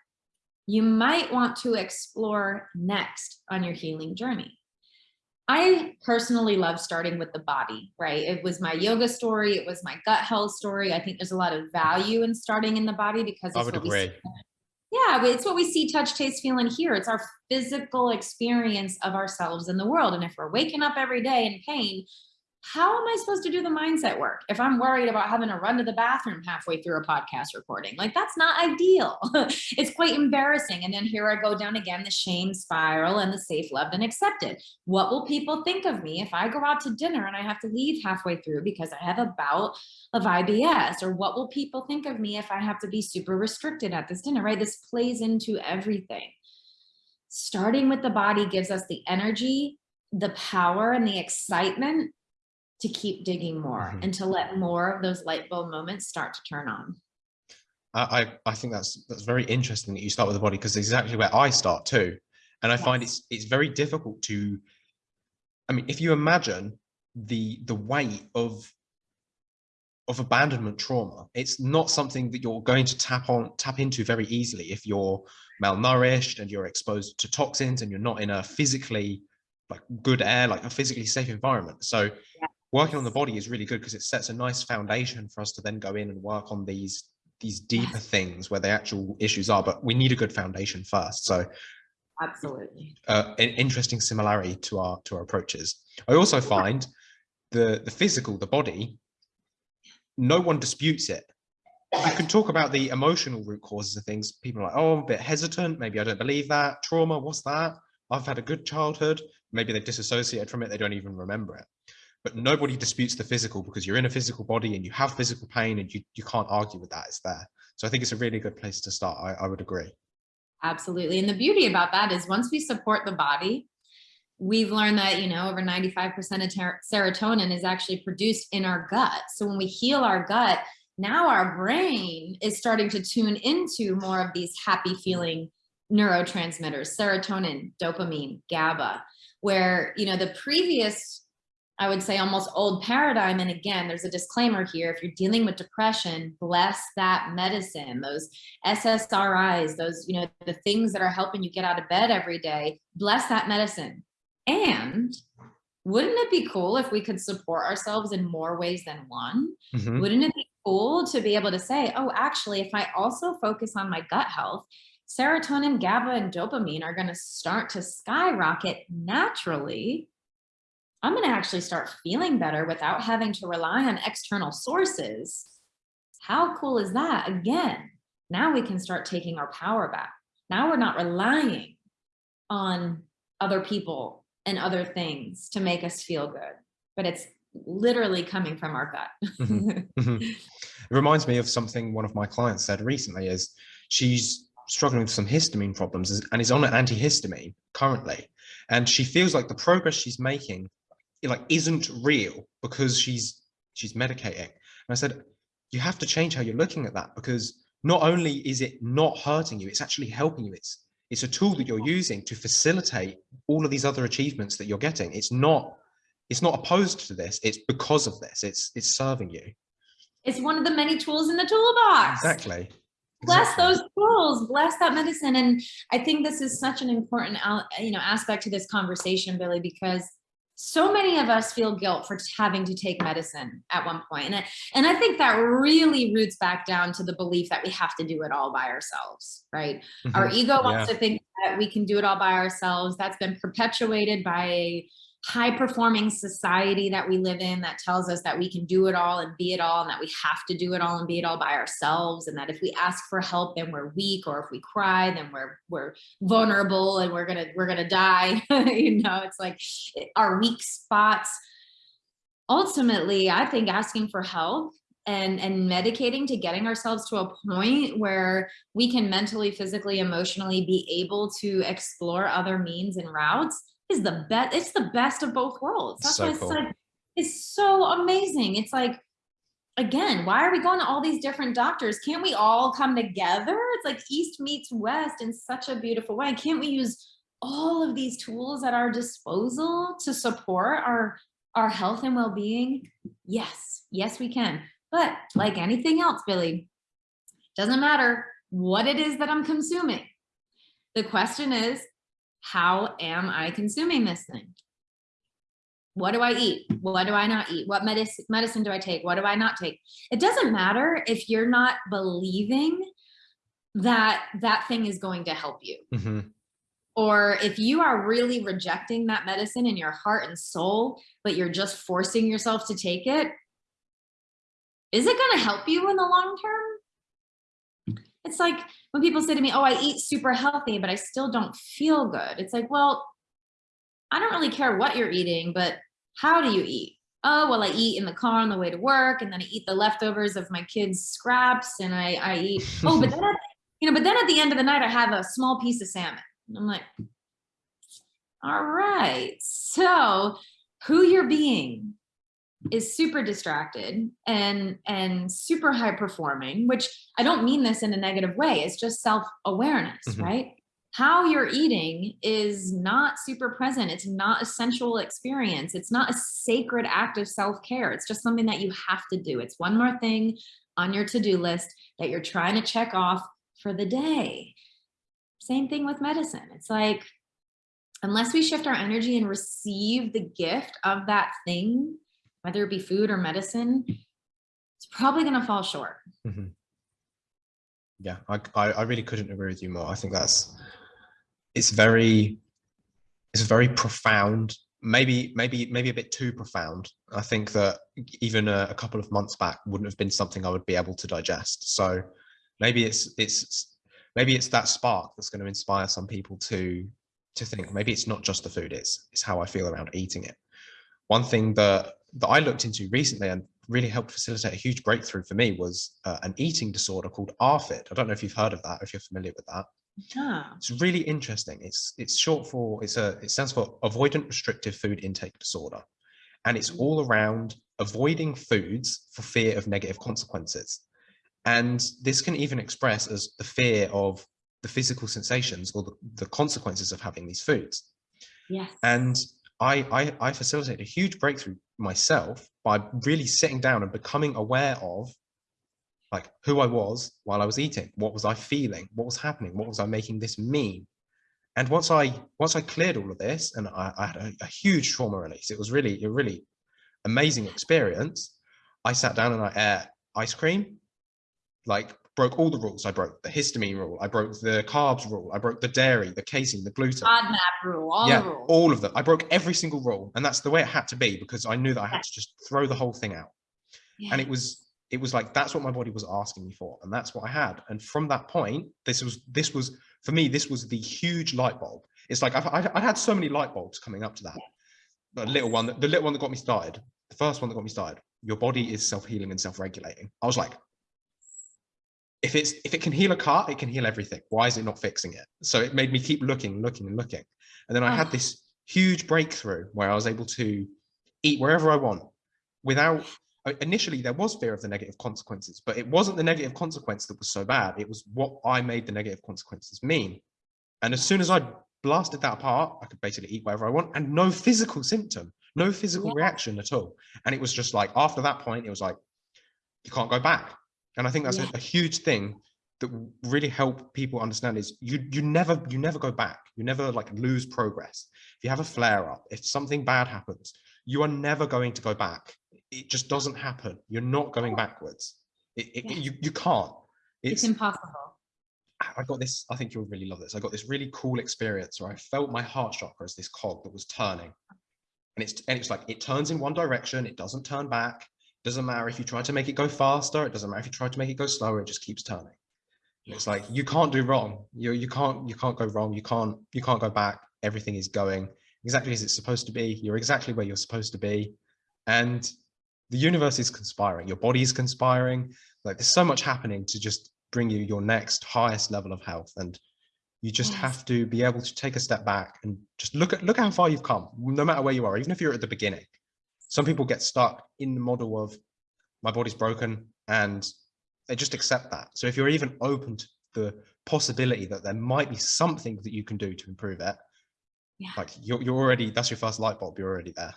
you might want to explore next on your healing journey. I personally love starting with the body, right? It was my yoga story. It was my gut health story. I think there's a lot of value in starting in the body because I would agree. yeah, it's what we see, touch, taste, feel, and hear. It's our physical experience of ourselves in the world. And if we're waking up every day in pain, how am I supposed to do the mindset work if I'm worried about having to run to the bathroom halfway through a podcast recording? Like that's not ideal. it's quite embarrassing. And then here I go down again, the shame spiral and the safe, loved and accepted. What will people think of me if I go out to dinner and I have to leave halfway through because I have a bout of IBS? Or what will people think of me if I have to be super restricted at this dinner, right? This plays into everything. starting with the body gives us the energy, the power and the excitement to keep digging more mm -hmm. and to let more of those light bulb moments start to turn on. I, I think that's that's very interesting that you start with the body because exactly where I start too. And I yes. find it's it's very difficult to I mean, if you imagine the the weight of of abandonment trauma, it's not something that you're going to tap on tap into very easily if you're malnourished and you're exposed to toxins and you're not in a physically like good air, like a physically safe environment. So yeah. Working on the body is really good because it sets a nice foundation for us to then go in and work on these these deeper things where the actual issues are. But we need a good foundation first. So absolutely. uh, an interesting similarity to our to our approaches. I also find the the physical the body no one disputes it. You can talk about the emotional root causes of things. People are like oh i'm a bit hesitant. Maybe i don't believe that. Trauma what's that? I've had a good childhood. Maybe they've disassociated from it. They don't even remember it but nobody disputes the physical because you're in a physical body and you have physical pain and you, you can't argue with that it's there so i think it's a really good place to start i, I would agree Absolutely. And the beauty about that is once we support the body, we've learned that, you know, over 95% of serotonin is actually produced in our gut. So when we heal our gut, now our brain is starting to tune into more of these happy feeling neurotransmitters, serotonin, dopamine, GABA, where, you know, the previous I would say almost old paradigm. And again, there's a disclaimer here. If you're dealing with depression, bless that medicine, those SSRIs, those, you know, the things that are helping you get out of bed every day, bless that medicine. And wouldn't it be cool if we could support ourselves in more ways than one? Mm -hmm. Wouldn't it be cool to be able to say, oh, actually, if I also focus on my gut health, serotonin, GABA, and dopamine are going to start to skyrocket naturally I'm going to actually start feeling better without having to rely on external sources. How cool is that? Again, now we can start taking our power back. Now we're not relying on other people and other things to make us feel good, but it's literally coming from our gut. mm -hmm. It reminds me of something one of my clients said recently is she's struggling with some histamine problems and is on an antihistamine currently. And she feels like the progress she's making like isn't real because she's she's medicating. And I said, you have to change how you're looking at that because not only is it not hurting you, it's actually helping you. It's it's a tool that you're using to facilitate all of these other achievements that you're getting. It's not it's not opposed to this. It's because of this. It's it's serving you. It's one of the many tools in the toolbox. Exactly. Bless exactly. those tools, bless that medicine. And I think this is such an important you know aspect to this conversation, Billy, because so many of us feel guilt for having to take medicine at one point. And, and I think that really roots back down to the belief that we have to do it all by ourselves, right? Mm -hmm. Our ego wants yeah. to think that we can do it all by ourselves. That's been perpetuated by high performing society that we live in that tells us that we can do it all and be it all and that we have to do it all and be it all by ourselves and that if we ask for help then we're weak or if we cry then we're we're vulnerable and we're gonna we're gonna die you know it's like our weak spots. Ultimately i think asking for help and and medicating to getting ourselves to a point where we can mentally physically emotionally be able to explore other means and routes is the best. It's the best of both worlds. That's so why it's cool. like, it's so amazing. It's like, again, why are we going to all these different doctors? Can't we all come together? It's like East meets West in such a beautiful way. Can't we use all of these tools at our disposal to support our, our health and well-being? Yes, yes, we can. But like anything else, Billy, doesn't matter what it is that I'm consuming. The question is, how am I consuming this thing? What do I eat? What do I not eat? What medicine, medicine do I take? What do I not take? It doesn't matter if you're not believing that that thing is going to help you. Mm -hmm. Or if you are really rejecting that medicine in your heart and soul, but you're just forcing yourself to take it, is it going to help you in the long term? It's like when people say to me, oh, I eat super healthy, but I still don't feel good. It's like, well, I don't really care what you're eating, but how do you eat? Oh, well, I eat in the car on the way to work and then I eat the leftovers of my kids' scraps and I, I eat, oh, but then, at, you know, but then at the end of the night, I have a small piece of salmon. And I'm like, All right. So who you're being is super distracted and and super high performing which i don't mean this in a negative way it's just self-awareness mm -hmm. right? How you're eating is not super present it's not a sensual experience it's not a sacred act of self-care it's just something that you have to do. It's one more thing on your to-do list that you're trying to check off for the day. Same thing with medicine it's like unless we shift our energy and receive the gift of that thing whether it be food or medicine, it's probably going to fall short. Mm -hmm. Yeah, I, I, really couldn't agree with you more. I think that's it's very it's very profound. Maybe maybe maybe a bit too profound. I think that even a, a couple of months back wouldn't have been something I would be able to digest. So maybe it's it's maybe it's that spark that's going to inspire some people to to think maybe it's not just the food it's it's how I feel around eating it. One thing that that I looked into recently and really helped facilitate a huge breakthrough for me was uh, an eating disorder called ARFID. I don't know if you've heard of that, if you're familiar with that. Yeah. It's really interesting. It's it's short for it's a it stands for avoidant restrictive food intake disorder. And it's mm. all around avoiding foods for fear of negative consequences. And this can even express as the fear of the physical sensations or the, the consequences of having these foods. Yes. And I, I, I facilitate a huge breakthrough myself by really sitting down and becoming aware of like who I was while I was eating. What was I feeling? What was happening? What was I making this mean? And once I once I cleared all of this and I, I had a, a, huge trauma release, it was really a really amazing experience. I sat down and I ate ice cream, like broke all the rules. I broke the histamine rule. I broke the carbs rule. I broke the dairy, the casein, the gluten. FODMAP rule, all yeah, all of them. I broke every single rule. And that's the way it had to be because I knew that I had to just throw the whole thing out. Yeah. And it was, it was like, that's what my body was asking me for. And that's what I had. And from that point, this was, this was, for me, this was the huge light bulb. It's like, I've, I've, I had so many light bulbs coming up to that. The little one, the little one that got me started, the first one that got me started, your body is self-healing and self-regulating. I was like, if it's if it can heal a car, it can heal everything. Why is it not fixing it? So it made me keep looking, looking, and looking. And then I had ah. this huge breakthrough where I was able to eat wherever I want without uh, initially there was fear of the negative consequences, but it wasn't the negative consequence that was so bad. It was what I made the negative consequences mean. And as soon as I blasted that apart, I could basically eat whatever I want and no physical symptom, no physical yeah. reaction at all. And it was just like, after that point, it was like, you can't go back. And I think that's yeah. a, a, huge thing that really help people understand is you you never you never go back. You never like lose progress. If you have a flare up, if something bad happens, you are never going to go back. It just doesn't happen. You're not going backwards. It, it, yeah. you, you can't. It's, it's impossible. I got this, I think you'll really love this. I got this really cool experience where I felt my heart chakra as this cog that was turning. And it's and it's like it turns in one direction, it doesn't turn back. Doesn't matter if you try to make it go faster. It doesn't matter if you try to make it go slower. It just keeps turning. It's like you can't do wrong. You you can't you can't go wrong. You can't you can't go back. Everything is going exactly as it's supposed to be. You're exactly where you're supposed to be, and the universe is conspiring. Your body is conspiring. Like there's so much happening to just bring you your next highest level of health, and you just yes. have to be able to take a step back and just look at look at how far you've come, no matter where you are, even if you're at the beginning some people get stuck in the model of my body's broken and they just accept that. So if you're even open to the possibility that there might be something that you can do to improve it, yeah. like you're, you're already, that's your first light bulb, you're already there.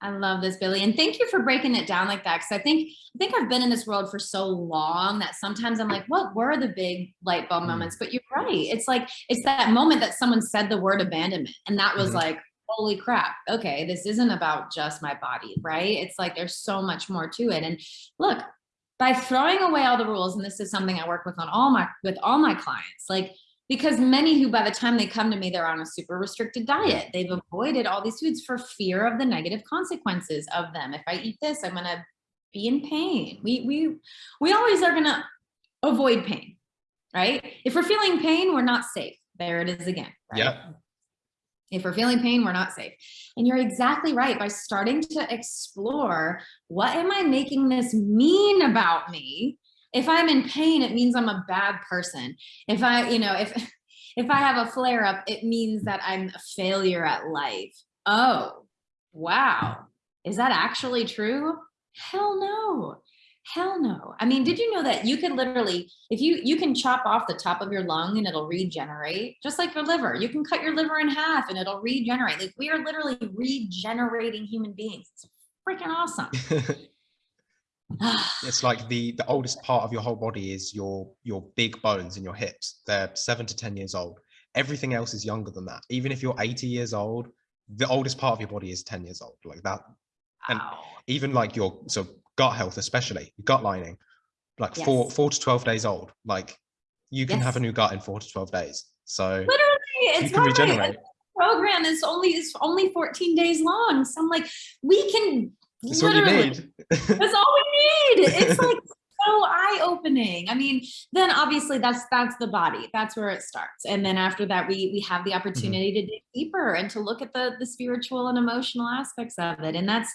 I love this, Billy. And thank you for breaking it down like that. Cause I think, I think I've been in this world for so long that sometimes I'm like, what were the big light bulb mm. moments? But you're right. It's like, it's that moment that someone said the word abandonment. And that was mm -hmm. like, holy crap, okay, this isn't about just my body, right? It's like there's so much more to it. And look, by throwing away all the rules, and this is something I work with on all my with all my clients, like because many who by the time they come to me, they're on a super restricted diet. They've avoided all these foods for fear of the negative consequences of them. If I eat this, I'm gonna be in pain. We we we always are gonna avoid pain, right? If we're feeling pain, we're not safe. There it is again. Right? Yeah. If we're feeling pain, we're not safe. And you're exactly right. By starting to explore, what am I making this mean about me? If I'm in pain, it means I'm a bad person. If I, you know, if If I have a flare up, it means that I'm a failure at life. Oh, wow. Is that actually true? Hell no. Hell no. I mean, did you know that you could literally, if you, you can chop off the top of your lung and it'll regenerate just like your liver. You can cut your liver in half and it'll regenerate. Like we are literally regenerating human beings. It's freaking awesome. it's like the the oldest part of your whole body is your your big bones in your hips they're seven to ten years old everything else is younger than that even if you're 80 years old the oldest part of your body is 10 years old like that and even like your so gut health especially gut lining like yes. four four to 12 days old like you can yes. have a new gut in four to 12 days so literally it's you can regenerate program is only is only 14 days long so i'm like we can that's all you need. that's all we need. It's like so eye-opening. I mean, then obviously that's that's the body. That's where it starts. And then after that, we we have the mm-hmm. opportunity mm -hmm. to dig deeper and to look at the the spiritual and emotional aspects of it. And that's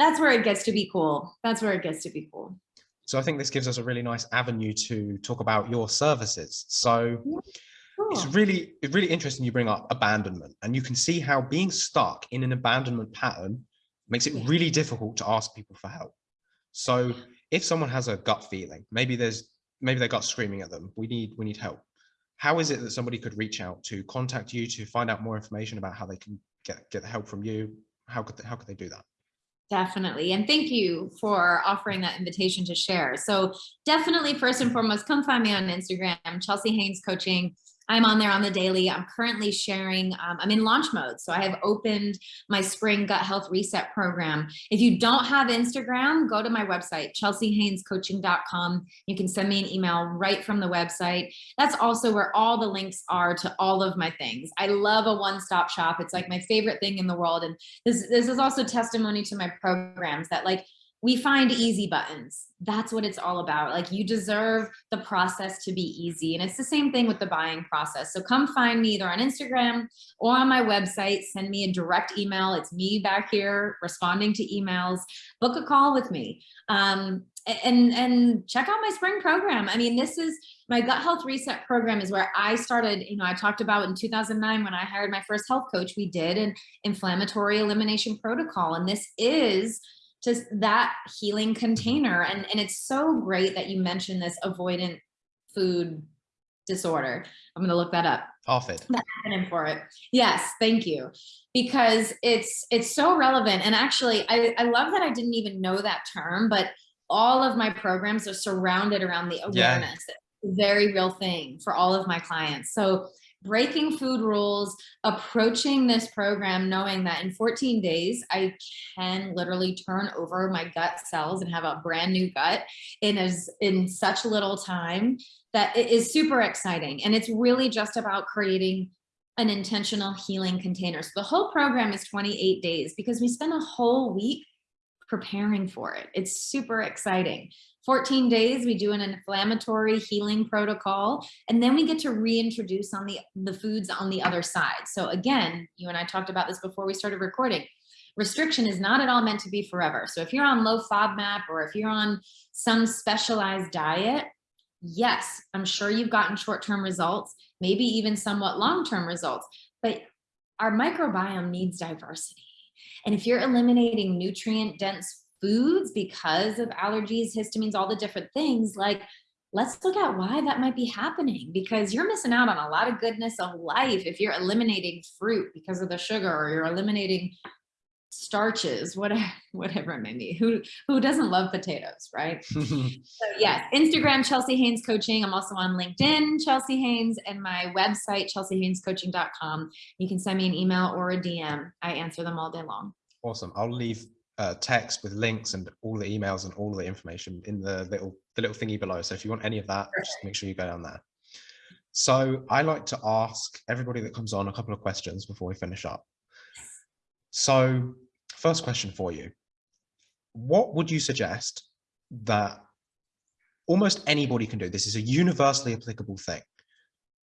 that's where it gets to be cool. That's where it gets to be cool. So I think this gives us a really nice avenue to talk about your services. So Cool. It's really, it's really interesting you bring up abandonment and you can see how being stuck in an abandonment pattern makes it really difficult to ask people for help. So if someone has a gut feeling, maybe there's maybe their gut screaming at them, we need we need help. How is it that somebody could reach out to contact you to find out more information about how they can get get help from you? How could they, how could they do that? Definitely. And thank you for offering that invitation to share. So definitely first and foremost, come find me on Instagram, Chelsea Haynes Coaching. I'm on there on the daily. I'm currently sharing, um, I'm in launch mode. So I have opened my spring gut health reset program. If you don't have Instagram, go to my website, chelseahaynescoaching.com. You can send me an email right from the website. That's also where all the links are to all of my things. I love a one-stop shop. It's like my favorite thing in the world. And this, this is also testimony to my programs that like, we find easy buttons. That's what it's all about. Like you deserve the process to be easy. And it's the same thing with the buying process. So come find me either on Instagram or on my website, send me a direct email. It's me back here responding to emails, book a call with me. Um, and, and check out my spring program. I mean, this is my gut health reset program is where I started, you know, I talked about in 2009 when I hired my first health coach, we did an inflammatory elimination protocol. And this is just that healing container. And, and it's so great that you mentioned this avoidant food disorder. I'm going to look that up. Often. The acronym for it. Yes, thank you. Because it's it's so relevant. And actually, I, I love that I didn't even know that term, but all of my programs are surrounded around the awareness. Yeah. very real thing for all of my clients. So breaking food rules, approaching this program, knowing that in 14 days, I can literally turn over my gut cells and have a brand new gut in as in such little time that it is super exciting. And it's really just about creating an intentional healing container. So the whole program is 28 days because we spend a whole week preparing for it. It's super exciting. 14 days, we do an inflammatory healing protocol, and then we get to reintroduce on the, the foods on the other side. So again, you and I talked about this before we started recording. Restriction is not at all meant to be forever. So if you're on low FODMAP or if you're on some specialized diet, yes, I'm sure you've gotten short-term results, maybe even somewhat long-term results, but our microbiome needs diversity. And if you're eliminating nutrient dense foods because of allergies, histamines, all the different things, like let's look at why that might be happening because you're missing out on a lot of goodness of life if you're eliminating fruit because of the sugar or you're eliminating starches whatever whatever it may be. Who who doesn't love potatoes right? Mm-hmm. So yes instagram chelsea haynes coaching. I'm also on linkedin chelsea haynes and my website chelseahaynescoaching.com you can send me an email or a dm i answer them all day long. Awesome. I'll leave uh, text with links and all the emails and all the information in the little the little thingy below. So if you want any of that, just make sure you go down there. So I like to ask everybody that comes on a couple of questions before we finish up. So first question for you. What would you suggest that almost anybody can do? This is a universally applicable thing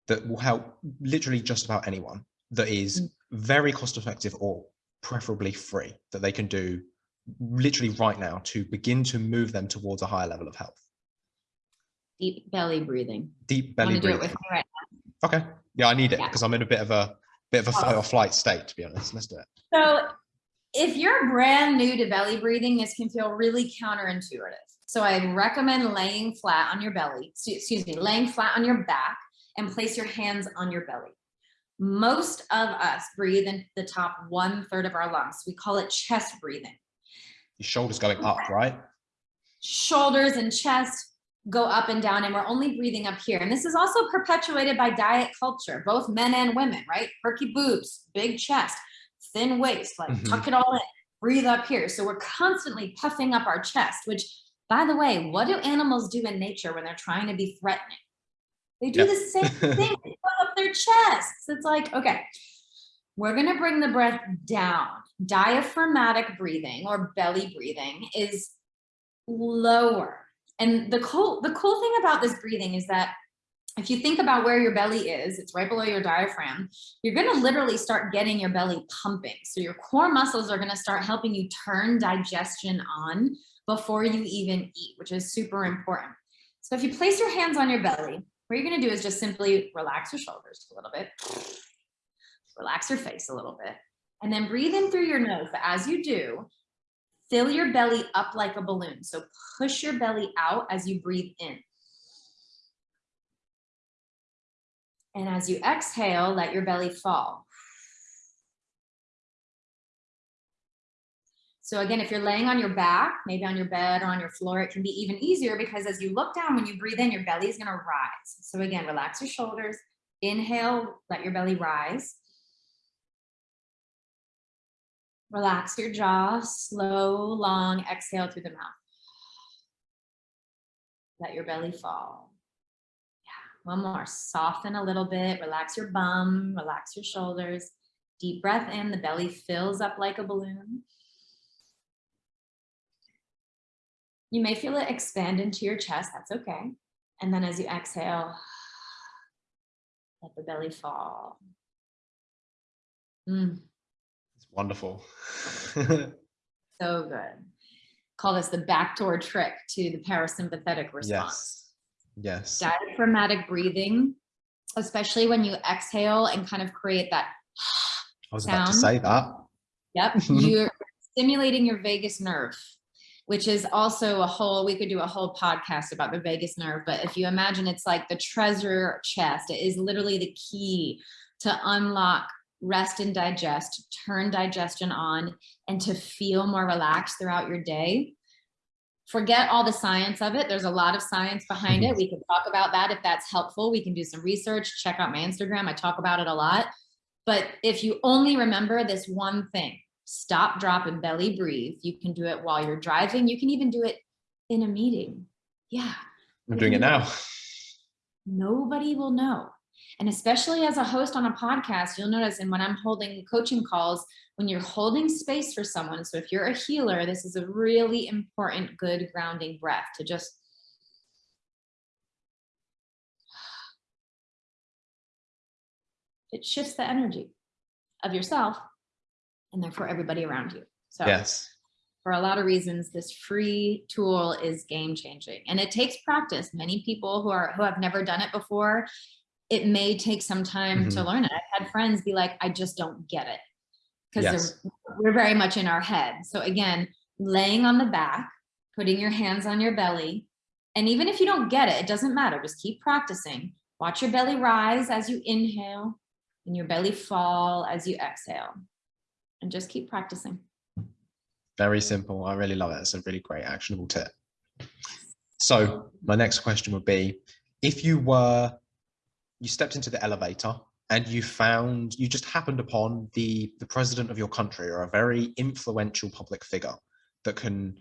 that will help literally just about anyone that is mm. very cost effective or preferably free that they can do literally right now to begin to move them towards a higher level of health? Deep belly breathing. Deep belly breathing. Right okay. Yeah, I need it because yeah. I'm in a bit of a bit of a fight or oh. flight state, to be honest. Let's do it. So if you're brand new to belly breathing, this can feel really counterintuitive. So I recommend laying flat on your belly, excuse me, laying flat on your back and place your hands on your belly. Most of us breathe in the top one third of our lungs. We call it chest breathing. Your shoulders going up, right? Shoulders and chest go up and down and we're only breathing up here. And this is also perpetuated by diet culture, both men and women, right? Perky boobs, big chest, thin waist, like mm -hmm. tuck it all in, breathe up here. So we're constantly puffing up our chest, which by the way, what do animals do in nature when they're trying to be threatening? They do yep. the same thing, they puff up their chests. It's like, okay, we're gonna bring the breath down. Diaphragmatic breathing or belly breathing is lower. And the cool, the cool thing about this breathing is that if you think about where your belly is, it's right below your diaphragm, you're gonna literally start getting your belly pumping. So your core muscles are gonna start helping you turn digestion on before you even eat, which is super important. So if you place your hands on your belly, what you're gonna do is just simply relax your shoulders a little bit, relax your face a little bit, and then breathe in through your nose. But as you do, fill your belly up like a balloon. So push your belly out as you breathe in. And as you exhale, let your belly fall. So again, if you're laying on your back, maybe on your bed or on your floor, it can be even easier because as you look down, when you breathe in, your belly is gonna rise. So again, relax your shoulders, inhale, let your belly rise. Relax your jaw, slow, long exhale through the mouth. Let your belly fall. Yeah, one more, soften a little bit, relax your bum, relax your shoulders. Deep breath in, the belly fills up like a balloon. You may feel it expand into your chest, that's okay. And then as you exhale, let the belly fall. Mm. Wonderful. so good. Call this the backdoor trick to the parasympathetic response. Yes. Yes. Diaphragmatic breathing, especially when you exhale and kind of create that I was sound. about to say that. Yep. You're stimulating your vagus nerve, which is also a whole, we could do a whole podcast about the vagus nerve, but if you imagine it's like the treasure chest, it is literally the key to unlock rest and digest, turn digestion on, and to feel more relaxed throughout your day forget all the science of it. There's a lot of science behind it. Mm-hmm. We can talk about that if that's helpful. We can do some research, check out my Instagram. I talk about it a lot. But if you only remember this one thing, stop, drop, and belly breathe. You can do it while you're driving. You can even do it in a meeting. Yeah. I'm doing it now. Nobody will know. And especially as a host on a podcast, you'll notice, and when I'm holding coaching calls, when you're holding space for someone, so if you're a healer, this is a really important, good grounding breath to just it shifts the energy of yourself and therefore everybody around you. So yes. for a lot of reasons, this free tool is game changing and it takes practice. Many people who are who have never done it before, it may take some time mm -hmm. to mm-hmm. learn it. I've had friends be like, I just don't get it because yes. we're very much in our head. So again, laying on the back, putting your hands on your belly. And even if you don't get it, it doesn't matter. Just keep practicing. Watch your belly rise as you inhale and your belly fall as you exhale. And just keep practicing. Very simple. I really love it. It's a really great actionable tip. So my next question would be, if you were, you stepped into the elevator and you found you just happened upon the the president of your country or a very influential public figure that can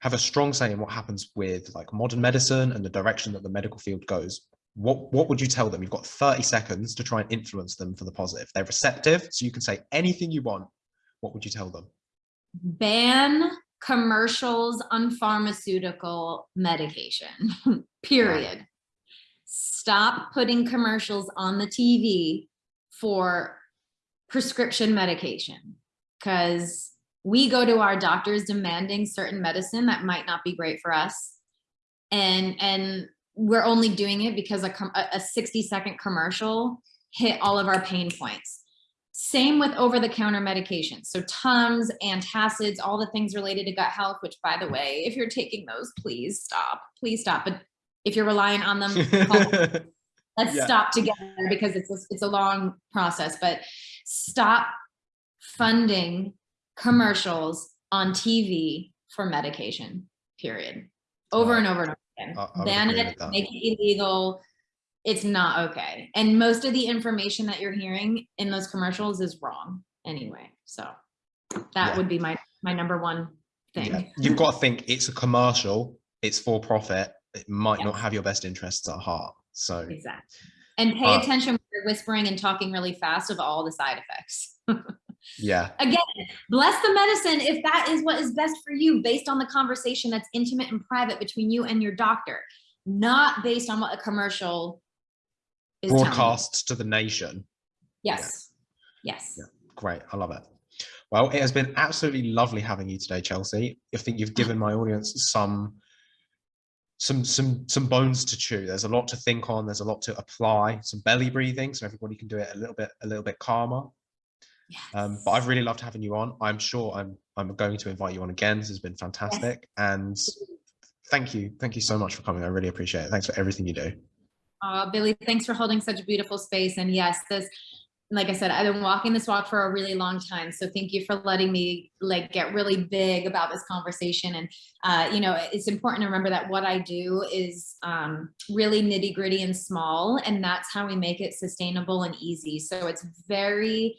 have a strong say in what happens with like modern medicine and the direction that the medical field goes. What what would you tell them? You've got 30 seconds to try and influence them for the positive. They're receptive so you can say anything you want. What would you tell them? Ban commercials on pharmaceutical medication period stop putting commercials on the TV for prescription medication because we go to our doctors demanding certain medicine that might not be great for us and and we're only doing it because a, a 60 second commercial hit all of our pain points. Same with over the counter medications. So Tums, antacids, all the things related to gut health, which by the way, if you're taking those, please stop, please stop. But if you're relying on them, let's yeah. stop together because it's a, it's a long process, but stop funding commercials on TV for medication, period. Over and over and over again. I, I Ban it, make it illegal, it's not okay. And most of the information that you're hearing in those commercials is wrong anyway. So that yeah. would be my my number one thing. Yeah. You've got to think it's a commercial, it's for profit. It might not have your best interests at heart. So exactly. And pay uh, attention when you're whispering and talking really fast of all the side effects. yeah. Again, bless the medicine if that is what is best for you based on the conversation that's intimate and private between you and your doctor, not based on what a commercial broadcasts to the nation. Yes. Yeah. Yes. Yeah. Great. I love it. Well, it has been absolutely lovely having you today, Chelsea. I think you've given my audience some some some some bones to chew. There's a lot to think on. There's a lot to apply. Some belly breathing, so everybody can do it a little bit a little bit calmer. Yes. Um, but I've really loved having you on. I'm sure I'm I'm going to invite you on again. This has been fantastic, yes. and thank you, thank you so much for coming. I really appreciate it. Thanks for everything you do. Uh, Billy, thanks for holding such a beautiful space. And yes, this, like I said, I've been walking this walk for a really long time. So thank you for letting me like get really big about this conversation. And, uh, you know, it's important to remember that what I do is um, really nitty gritty and small, and that's how we make it sustainable and easy. So it's very,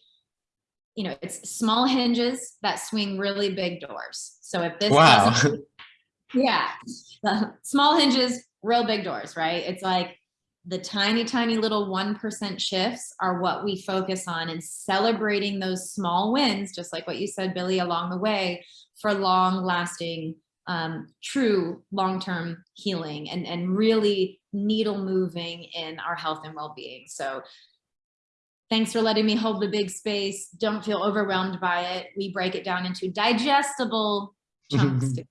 you know, it's small hinges that swing really big doors. So if this, wow. yeah, small hinges, real big doors, right? It's like, the tiny, tiny little 1% shifts are what we focus on and celebrating those small wins, just like what you said, Billy, along the way for long lasting, um, true long-term healing and, and really needle moving in our health and well-being. So thanks for letting me hold the big space. Don't feel overwhelmed by it. We break it down into digestible chunks together.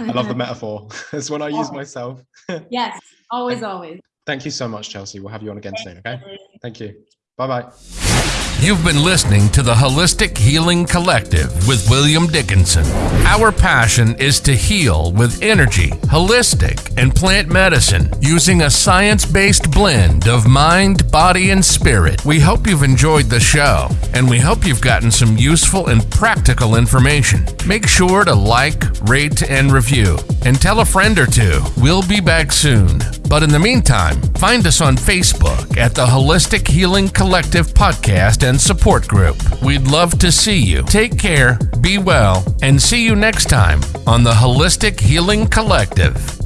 I love the metaphor. That's what I use myself. yes, always, always. Thank you so much, Chelsea. We'll have you on again soon, okay? Thank you. Bye-bye. You've been listening to the Holistic Healing Collective with William Dickinson. Our passion is to heal with energy, holistic, and plant medicine using a science based blend of mind, body, and spirit. We hope you've enjoyed the show, and we hope you've gotten some useful and practical information. Make sure to like, rate, and review, and tell a friend or two. We'll be back soon. But in the meantime, find us on Facebook at the Holistic Healing Collective Podcast and Support Group. We'd love to see you. Take care, be well, and see you next time on the Holistic Healing Collective.